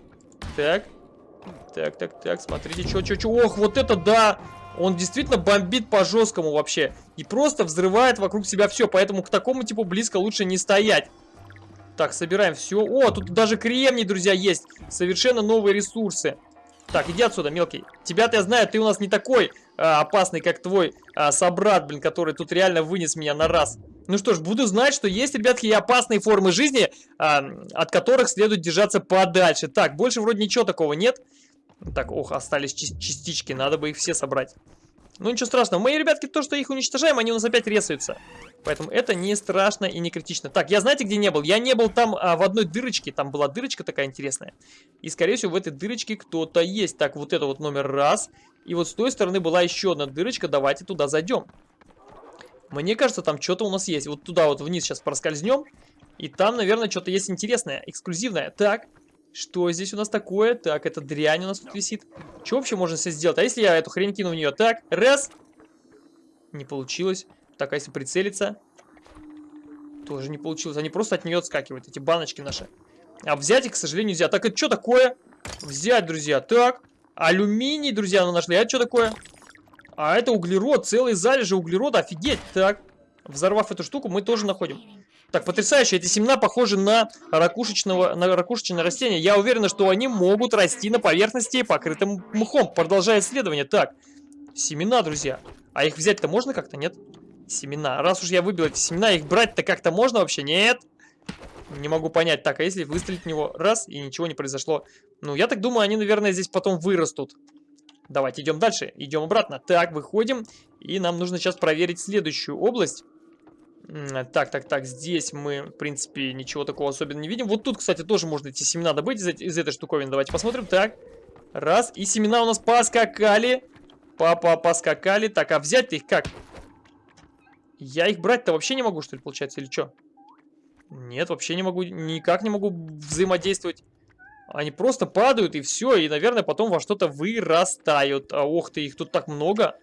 так. Так, так, так, смотрите, что, что, что. Ох, вот это да! Он действительно бомбит по-жесткому вообще. И просто взрывает вокруг себя все. Поэтому к такому типу близко лучше не стоять. Так, собираем все. О, тут даже кремний, друзья, есть. Совершенно новые ресурсы. Так, иди отсюда, мелкий. Тебя-то я знаю, ты у нас не такой а, опасный, как твой а, собрат, блин, который тут реально вынес меня на раз. Ну что ж, буду знать, что есть, ребятки, и опасные формы жизни, а, от которых следует держаться подальше. Так, больше вроде ничего такого нет. Так, ох, остались частички, надо бы их все собрать. Ну ничего страшного, мои ребятки, то, что их уничтожаем, они у нас опять ресаются. Поэтому это не страшно и не критично. Так, я знаете, где не был? Я не был там а, в одной дырочке. Там была дырочка такая интересная. И, скорее всего, в этой дырочке кто-то есть. Так, вот это вот номер раз. И вот с той стороны была еще одна дырочка. Давайте туда зайдем. Мне кажется, там что-то у нас есть. Вот туда вот вниз сейчас проскользнем. И там, наверное, что-то есть интересное, эксклюзивное. Так, что здесь у нас такое? Так, это дрянь у нас тут висит. Что вообще можно здесь сделать? А если я эту хрень кину в нее? Так, раз. Не получилось. Так, а если прицелиться? Тоже не получилось. Они просто от нее отскакивают, эти баночки наши. А взять их, к сожалению, нельзя. Так, это что такое? Взять, друзья. Так, алюминий, друзья, мы нашли. А это что такое? А это углерод, целый залежи углерода. Офигеть. Так, взорвав эту штуку, мы тоже находим. Так, потрясающе. Эти семена похожи на, ракушечного, на ракушечное растение. Я уверен, что они могут расти на поверхности, покрытым мхом. Продолжая исследование. Так, семена, друзья. А их взять-то можно как-то, нет? Семена. Раз уж я выбил эти семена, их брать-то как-то можно вообще? Нет. Не могу понять. Так, а если выстрелить в него раз, и ничего не произошло? Ну, я так думаю, они, наверное, здесь потом вырастут. Давайте идем дальше. Идем обратно. Так, выходим. И нам нужно сейчас проверить следующую область. Так, так, так, здесь мы, в принципе, ничего такого особенно не видим. Вот тут, кстати, тоже можно эти семена добыть из, из этой штуковины. Давайте посмотрим. Так, раз. И семена у нас поскакали. Папа, поскакали. Так, а взять-то их как? Я их брать-то вообще не могу, что ли, получается, или что? Нет, вообще не могу, никак не могу взаимодействовать. Они просто падают и все, и, наверное, потом во что-то вырастают. А, ох ты, их тут так много.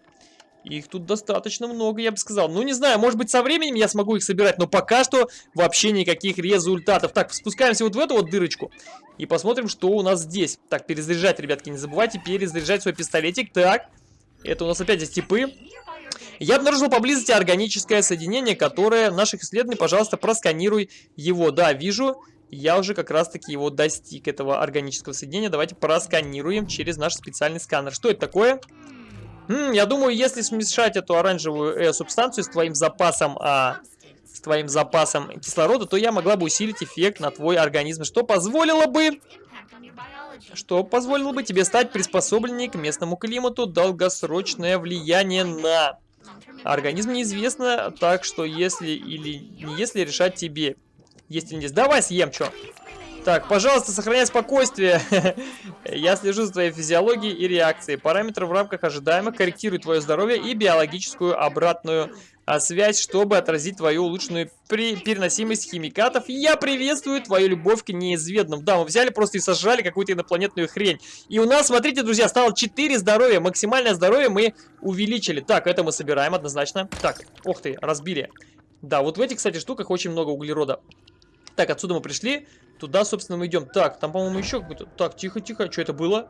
Их тут достаточно много, я бы сказал. Ну, не знаю, может быть, со временем я смогу их собирать, но пока что вообще никаких результатов. Так, спускаемся вот в эту вот дырочку и посмотрим, что у нас здесь. Так, перезаряжать, ребятки, не забывайте перезаряжать свой пистолетик. Так, это у нас опять здесь типы. Я обнаружил поблизости органическое соединение, которое наших исследований, пожалуйста, просканируй его. Да, вижу, я уже как раз-таки его достиг, этого органического соединения. Давайте просканируем через наш специальный сканер. Что это такое? М я думаю, если смешать эту оранжевую э, субстанцию с твоим запасом... А, с твоим запасом кислорода, то я могла бы усилить эффект на твой организм, что позволило бы что позволило бы тебе стать приспособленнее к местному климату, долгосрочное влияние на Организм неизвестно, так что если или не если решать тебе. Есть нет. Давай съем, что? Так, пожалуйста, сохраняй спокойствие. Я слежу за твоей физиологией и реакцией. Параметры в рамках ожидаемых корректируют твое здоровье и биологическую обратную а, связь, чтобы отразить твою улучшенную при переносимость химикатов. Я приветствую твою любовь к неизведанным. Да, мы взяли просто и сожрали какую-то инопланетную хрень. И у нас, смотрите, друзья, стало 4 здоровья. Максимальное здоровье мы увеличили. Так, это мы собираем однозначно. Так, ух ты, разбили. Да, вот в этих, кстати, штуках очень много углерода. Так, отсюда мы пришли. Туда, собственно, мы идем. Так, там, по-моему, еще какой-то... Так, тихо-тихо. Что это было?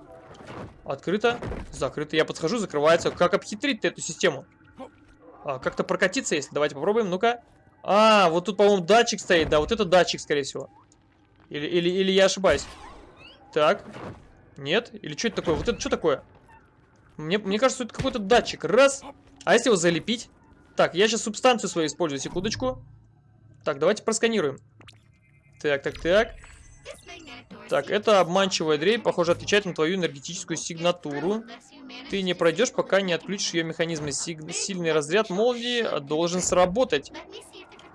Открыто. Закрыто. Я подхожу, закрывается. Как обхитрить эту систему? А, Как-то прокатиться, если. Давайте попробуем. Ну-ка. А, вот тут, по-моему, датчик стоит. Да, вот это датчик, скорее всего. Или, или, или я ошибаюсь. Так. Нет? Или что это такое? Вот это что такое? Мне, мне кажется, это какой-то датчик. Раз. А если его залепить? Так, я сейчас субстанцию свою использую. Секундочку. Так, давайте просканируем. Так, так, так. Так, это обманчивая дрель, похоже, отвечает на твою энергетическую сигнатуру. Ты не пройдешь, пока не отключишь ее механизмы. Сиг... Сильный разряд молнии должен сработать.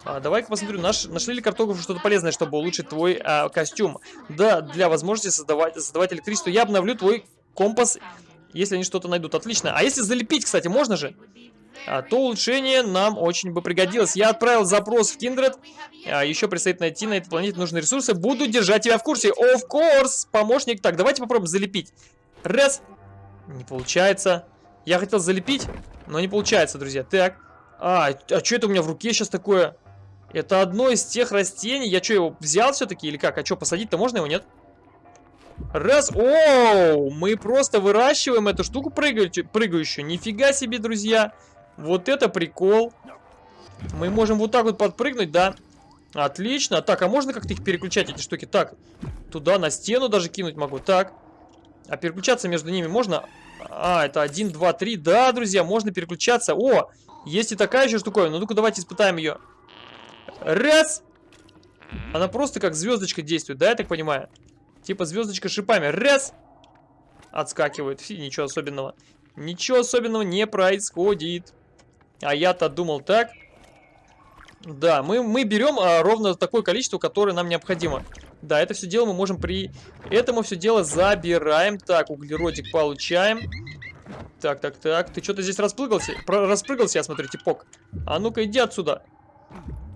А, Давай-ка посмотрю, наш... нашли ли картографы что-то полезное, чтобы улучшить твой а, костюм? Да, для возможности создавать, создавать электричество я обновлю твой компас, если они что-то найдут. Отлично. А если залепить, кстати, можно же? А, то улучшение нам очень бы пригодилось. Я отправил запрос в Kindred. А, еще предстоит найти на этой планете нужные ресурсы. Буду держать тебя в курсе. Of course, помощник. Так, давайте попробуем залепить. Раз. Не получается. Я хотел залепить, но не получается, друзья. Так. А, а что это у меня в руке сейчас такое? Это одно из тех растений. Я что, его взял все-таки или как? А что, посадить-то можно его, нет? Раз. Оу! Мы просто выращиваем эту штуку прыгающую. Нифига себе, друзья. Вот это прикол. Мы можем вот так вот подпрыгнуть, да? Отлично. Так, а можно как-то их переключать, эти штуки? Так, туда на стену даже кинуть могу. Так. А переключаться между ними можно? А, это 1, 2, 3. Да, друзья, можно переключаться. О, есть и такая еще штуковина. Ну, ну-ка, давайте испытаем ее. Раз. Она просто как звездочка действует, да, я так понимаю? Типа звездочка шипами. Раз. Отскакивает. Фи, ничего особенного. Ничего особенного не происходит. А я-то думал так. Да, мы, мы берем а, ровно такое количество, которое нам необходимо. Да, это все дело мы можем при... Это мы все дело забираем. Так, углеродик получаем. Так, так, так. Ты что-то здесь распрыгался? Про распрыгался, я смотрю, типок. А ну-ка, иди отсюда.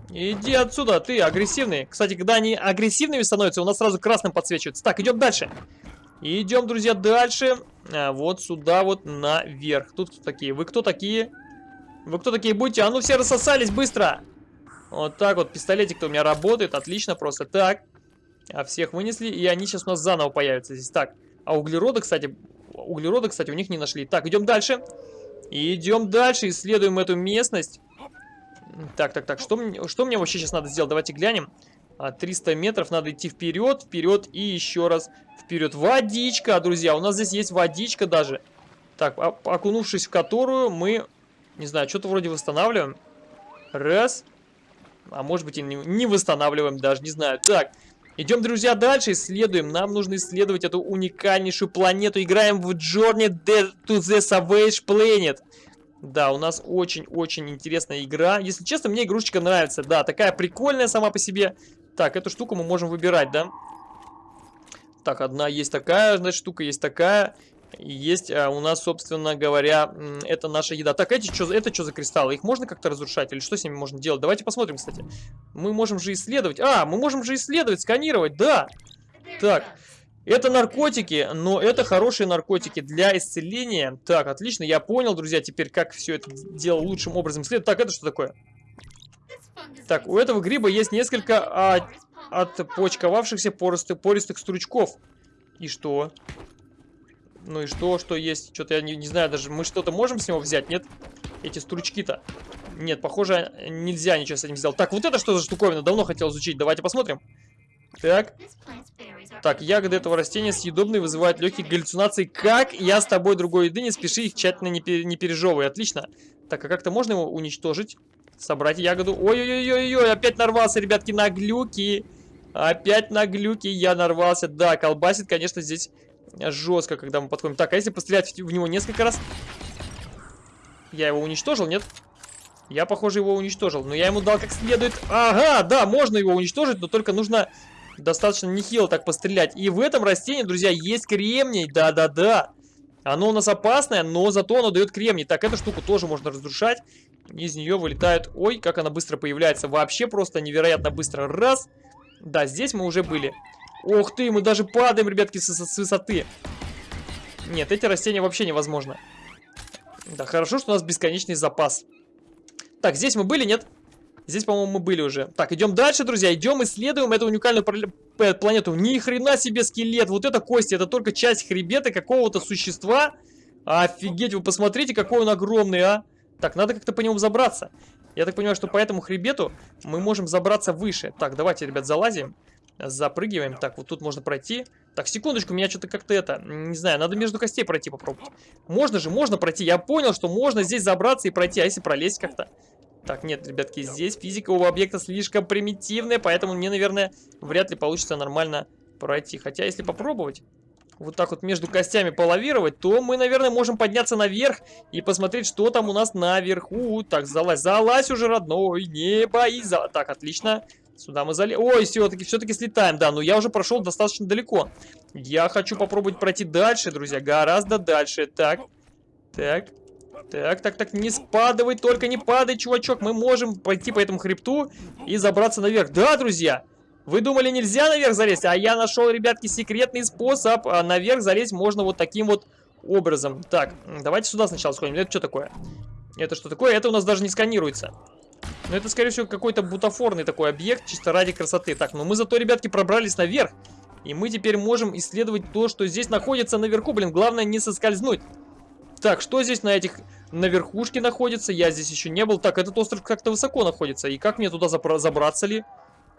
Иди отсюда, ты агрессивный. Кстати, когда они агрессивными становятся, у нас сразу красным подсвечивается. Так, идем дальше. Идем, друзья, дальше. А, вот сюда вот наверх. Тут кто такие? Вы кто такие? Вы кто такие будете? А ну все рассосались быстро! Вот так вот, пистолетик-то у меня работает, отлично просто. Так, а всех вынесли, и они сейчас у нас заново появятся здесь. Так, а углерода, кстати, углерода, кстати, у них не нашли. Так, идем дальше. Идем дальше, исследуем эту местность. Так, так, так, что, мне, что мне вообще сейчас надо сделать? Давайте глянем. 300 а, метров, надо идти вперед, вперед и еще раз вперед. Водичка, друзья, у нас здесь есть водичка даже. Так, окунувшись в которую мы не знаю, что-то вроде восстанавливаем. Раз. А может быть и не восстанавливаем даже, не знаю. Так, идем, друзья, дальше, исследуем. Нам нужно исследовать эту уникальнейшую планету. Играем в Journey to the Savage Planet. Да, у нас очень-очень интересная игра. Если честно, мне игрушечка нравится. Да, такая прикольная сама по себе. Так, эту штуку мы можем выбирать, да? Так, одна есть такая, значит, штука есть такая есть а, у нас, собственно говоря, это наша еда. Так, эти что, это что за кристаллы? Их можно как-то разрушать? Или что с ними можно делать? Давайте посмотрим, кстати. Мы можем же исследовать. А, мы можем же исследовать, сканировать, да. Так, это наркотики, но это хорошие наркотики для исцеления. Так, отлично, я понял, друзья, теперь как все это дело лучшим образом исследовать. Так, это что такое? Так, у этого гриба есть несколько а, отпочковавшихся пористых, пористых стручков. И что? Ну и что, что есть? Что-то я не, не знаю, даже мы что-то можем с него взять, нет? Эти стручки-то. Нет, похоже, нельзя ничего с этим сделать. Так, вот это что за штуковина? Давно хотел изучить. Давайте посмотрим. Так. Так, ягоды этого растения съедобные, вызывают легкие галлюцинации. Как? Я с тобой другой еды, не спеши их тщательно не, пер не пережевывай. Отлично. Так, а как-то можно его уничтожить? Собрать ягоду. Ой-ой-ой-ой, опять нарвался, ребятки, на глюки. Опять на глюки я нарвался. Да, колбасит, конечно, здесь жестко, когда мы подходим. Так, а если пострелять в него несколько раз? Я его уничтожил, нет? Я, похоже, его уничтожил. Но я ему дал как следует. Ага, да, можно его уничтожить, но только нужно достаточно нехило так пострелять. И в этом растении, друзья, есть кремний, да-да-да. Оно у нас опасное, но зато оно дает кремний. Так, эту штуку тоже можно разрушать. Из нее вылетают... Ой, как она быстро появляется. Вообще просто невероятно быстро. Раз. Да, здесь мы уже были. Ох ты, мы даже падаем, ребятки, с, с высоты. Нет, эти растения вообще невозможно. Да, хорошо, что у нас бесконечный запас. Так, здесь мы были, нет? Здесь, по-моему, мы были уже. Так, идем дальше, друзья. Идем, исследуем эту уникальную планету. Ни хрена себе скелет. Вот это кости. Это только часть хребета какого-то существа. Офигеть, вы посмотрите, какой он огромный, а. Так, надо как-то по нему забраться. Я так понимаю, что по этому хребету мы можем забраться выше. Так, давайте, ребят, залазим. Запрыгиваем. Так, вот тут можно пройти. Так, секундочку, меня что-то как-то это... Не знаю, надо между костей пройти попробовать. Можно же, можно пройти. Я понял, что можно здесь забраться и пройти. А если пролезть как-то? Так, нет, ребятки, здесь физика у объекта слишком примитивная, поэтому мне, наверное, вряд ли получится нормально пройти. Хотя, если попробовать вот так вот между костями полавировать, то мы, наверное, можем подняться наверх и посмотреть, что там у нас наверху. Так, залазь, залазь уже, родной, не боись. За... Так, отлично. Сюда мы залезли. Ой, все-таки все-таки слетаем, да, но я уже прошел достаточно далеко. Я хочу попробовать пройти дальше, друзья, гораздо дальше. Так, так, так, так, так, не спадывай, только не падай, чувачок. Мы можем пойти по этому хребту и забраться наверх. Да, друзья, вы думали, нельзя наверх залезть? А я нашел, ребятки, секретный способ. А наверх залезть можно вот таким вот образом. Так, давайте сюда сначала сходим. Это что такое? Это что такое? Это у нас даже не сканируется. Но это, скорее всего, какой-то бутафорный такой объект, чисто ради красоты. Так, но мы зато, ребятки, пробрались наверх. И мы теперь можем исследовать то, что здесь находится наверху. Блин, главное не соскользнуть. Так, что здесь на этих... На верхушке находится? Я здесь еще не был. Так, этот остров как-то высоко находится. И как мне туда забраться ли?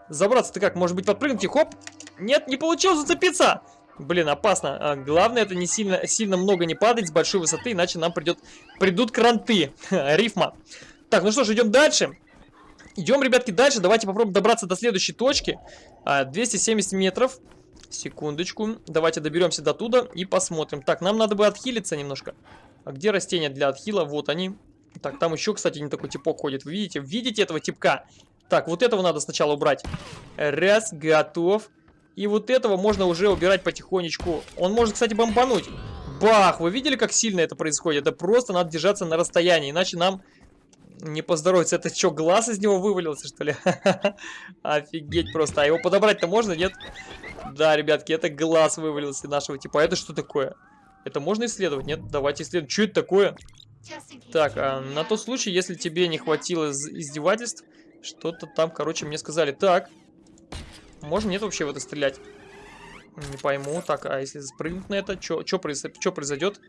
Забраться-то как? Может быть подпрыгнуть и хоп? Нет, не получилось зацепиться! Блин, опасно. А, главное это не сильно, сильно много не падать с большой высоты, иначе нам придет, придут кранты. Рифма. Так, ну что ж, идем дальше. Идем, ребятки, дальше. Давайте попробуем добраться до следующей точки. 270 а, метров. Секундочку. Давайте доберемся до туда и посмотрим. Так, нам надо бы отхилиться немножко. А где растения для отхила? Вот они. Так, там еще, кстати, не такой типок ходит. Вы видите? Видите этого типка? Так, вот этого надо сначала убрать. Раз, готов. И вот этого можно уже убирать потихонечку. Он может, кстати, бомбануть. Бах! Вы видели, как сильно это происходит? Это просто надо держаться на расстоянии, иначе нам не поздоровится. Это что, глаз из него вывалился, что ли? Офигеть просто. А его подобрать-то можно, нет? Да, ребятки, это глаз вывалился нашего типа. А это что такое? Это можно исследовать? Нет? Давайте исследуем. Что это такое? Так, а, на тот случай, если тебе не хватило издевательств, что-то там, короче, мне сказали. Так, можно нет вообще в это стрелять? Не пойму. Так, а если спрыгнуть на это, что произойдет?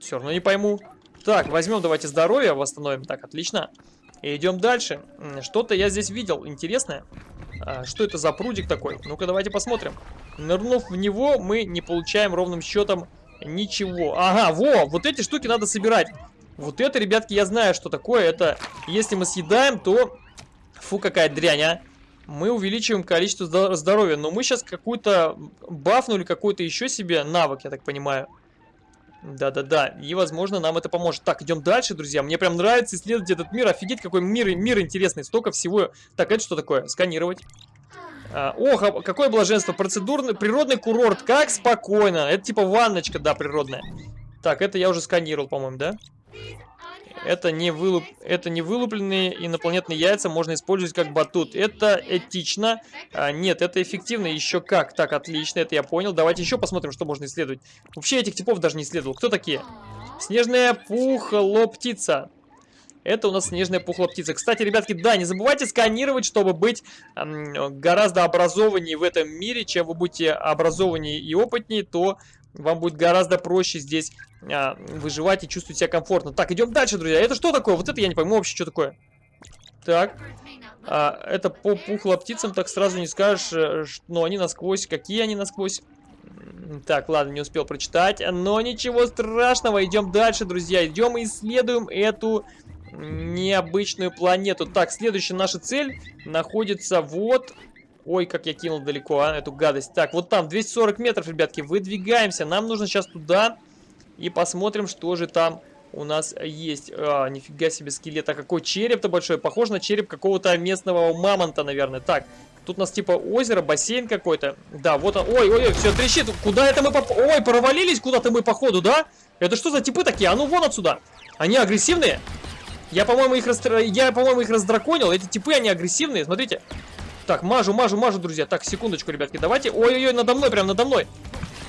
Все равно не пойму. Так, возьмем, давайте здоровье восстановим. Так, отлично. И идем дальше. Что-то я здесь видел интересное. А, что это за прудик такой? Ну-ка, давайте посмотрим. Нырнув в него, мы не получаем ровным счетом ничего. Ага, во, вот эти штуки надо собирать. Вот это, ребятки, я знаю, что такое. Это, если мы съедаем, то... Фу, какая дрянь, а. Мы увеличиваем количество здоровья. Но мы сейчас какую-то бафнули, какой-то еще себе навык, я так понимаю. Да-да-да, и возможно нам это поможет. Так, идем дальше, друзья. Мне прям нравится исследовать этот мир. Офигеть, какой мир, мир интересный. Столько всего. Так, это что такое? Сканировать. А, ох, а какое блаженство. Процедурный, природный курорт. Как спокойно. Это типа ванночка, да, природная. Так, это я уже сканировал, по-моему, да? Это не, вылуп... это не вылупленные инопланетные яйца, можно использовать как батут. Это этично. А, нет, это эффективно еще как. Так, отлично, это я понял. Давайте еще посмотрим, что можно исследовать. Вообще этих типов даже не исследовал. Кто такие? Снежная пухлоптица. Это у нас снежная пухлоптица. Кстати, ребятки, да, не забывайте сканировать, чтобы быть гораздо образованнее в этом мире. Чем вы будете образованнее и опытнее, то вам будет гораздо проще здесь а, выживать и чувствовать себя комфортно. Так, идем дальше, друзья. Это что такое? Вот это я не пойму вообще, что такое. Так, а, это по пухлоптицам, так сразу не скажешь, э, но они насквозь. Какие они насквозь? Так, ладно, не успел прочитать. Но ничего страшного, идем дальше, друзья. Идем и исследуем эту необычную планету. Так, следующая наша цель находится вот... Ой, как я кинул далеко, а, эту гадость. Так, вот там, 240 метров, ребятки, выдвигаемся. Нам нужно сейчас туда и посмотрим, что же там у нас есть. А, нифига себе скелет. А какой череп-то большой. Похож на череп какого-то местного мамонта, наверное. Так, Тут у нас типа озеро, бассейн какой-то. Да, вот он. Ой, ой, ой, все трещит. Куда это мы поп... Ой, провалились куда-то мы походу, да? Это что за типы такие? А ну вон отсюда. Они агрессивные? Я, по-моему, их, растр... Я, по-моему, их раздраконил. Эти типы, они агрессивные. Смотрите. Так, мажу, мажу, мажу, друзья. Так, секундочку, ребятки, давайте. Ой-ой-ой, надо мной, прям надо мной.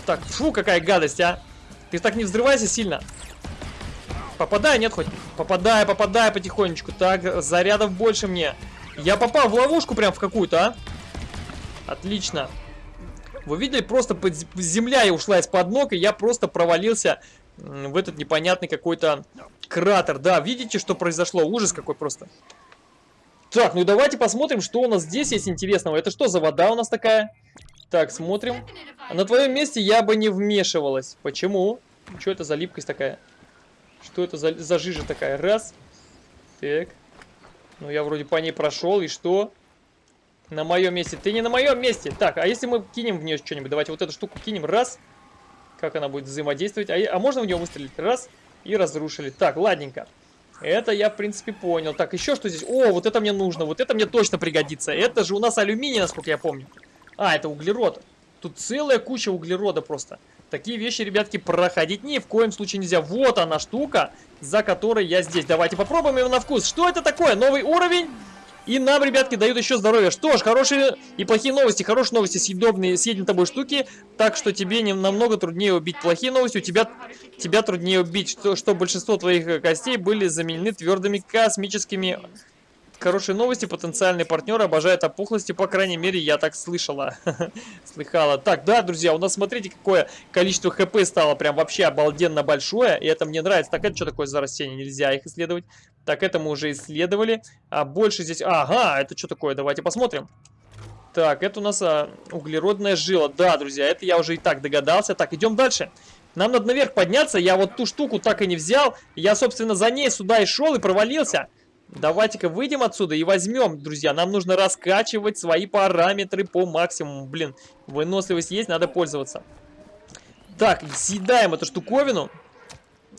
Так, фу, какая гадость, а. Ты так не взрывайся сильно. Попадай, нет хоть? Попадай, попадай потихонечку. Так, зарядов больше мне. Я попал в ловушку прям в какую-то, а? Отлично. Вы видели, просто земля и ушла из-под ног, и я просто провалился в этот непонятный какой-то кратер. Да, видите, что произошло? Ужас какой просто. Так, ну давайте посмотрим, что у нас здесь есть интересного. Это что за вода у нас такая? Так, смотрим. На твоем месте я бы не вмешивалась. Почему? Что это за липкость такая? Что это за, за жижа такая? Раз. Так. Ну, я вроде по ней прошел, и что? На моем месте. Ты не на моем месте. Так, а если мы кинем в нее что-нибудь? Давайте вот эту штуку кинем. Раз. Как она будет взаимодействовать? А, а можно в нее выстрелить? Раз. И разрушили. Так, ладненько. Это я, в принципе, понял. Так, еще что здесь? О, вот это мне нужно. Вот это мне точно пригодится. Это же у нас алюминий, насколько я помню. А, это углерод. Тут целая куча углерода просто. Такие вещи, ребятки, проходить ни в коем случае нельзя. Вот она штука, за которой я здесь. Давайте попробуем его на вкус. Что это такое? Новый уровень? И нам, ребятки, дают еще здоровье. Что ж, хорошие и плохие новости. Хорошие новости, съедобные, съеденные тобой штуки. Так что тебе не, намного труднее убить. Плохие новости, у тебя, тебя труднее убить. Что, что большинство твоих костей были заменены твердыми космическими Хорошие новости, потенциальный партнер обожает опухлости, по крайней мере, я так слышала. Слыхала. Так, да, друзья, у нас, смотрите, какое количество хп стало прям вообще обалденно большое, и это мне нравится. Так, это что такое за растения? Нельзя их исследовать. Так, это мы уже исследовали. А больше здесь... Ага, это что такое? Давайте посмотрим. Так, это у нас а, углеродная жила. Да, друзья, это я уже и так догадался. Так, идем дальше. Нам надо наверх подняться. Я вот ту штуку так и не взял. Я, собственно, за ней сюда и шел и провалился. Давайте-ка выйдем отсюда и возьмем, друзья. Нам нужно раскачивать свои параметры по максимуму. Блин, выносливость есть, надо пользоваться. Так, съедаем эту штуковину.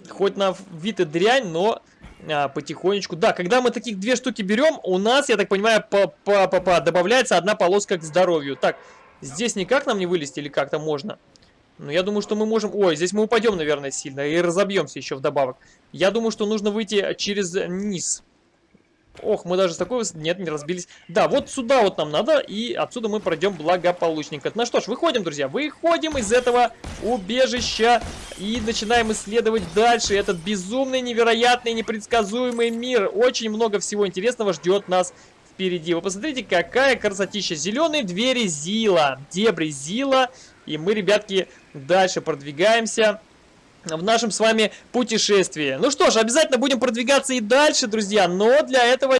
Хоть на вид и дрянь, но а, потихонечку. Да, когда мы таких две штуки берем, у нас, я так понимаю, по -по -по -по добавляется одна полоска к здоровью. Так, здесь никак нам не вылезти или как-то можно? Ну, я думаю, что мы можем... Ой, здесь мы упадем, наверное, сильно и разобьемся еще вдобавок. Я думаю, что нужно выйти через низ. Ох, мы даже с такой высоты... Нет, не разбились. Да, вот сюда вот нам надо, и отсюда мы пройдем благополучненько. Ну что ж, выходим, друзья. Выходим из этого убежища и начинаем исследовать дальше этот безумный, невероятный, непредсказуемый мир. Очень много всего интересного ждет нас впереди. Вы посмотрите, какая красотища. Зеленые двери Зила, дебри Зила. И мы, ребятки, дальше продвигаемся в нашем с вами путешествии. Ну что ж, обязательно будем продвигаться и дальше, друзья, но для этого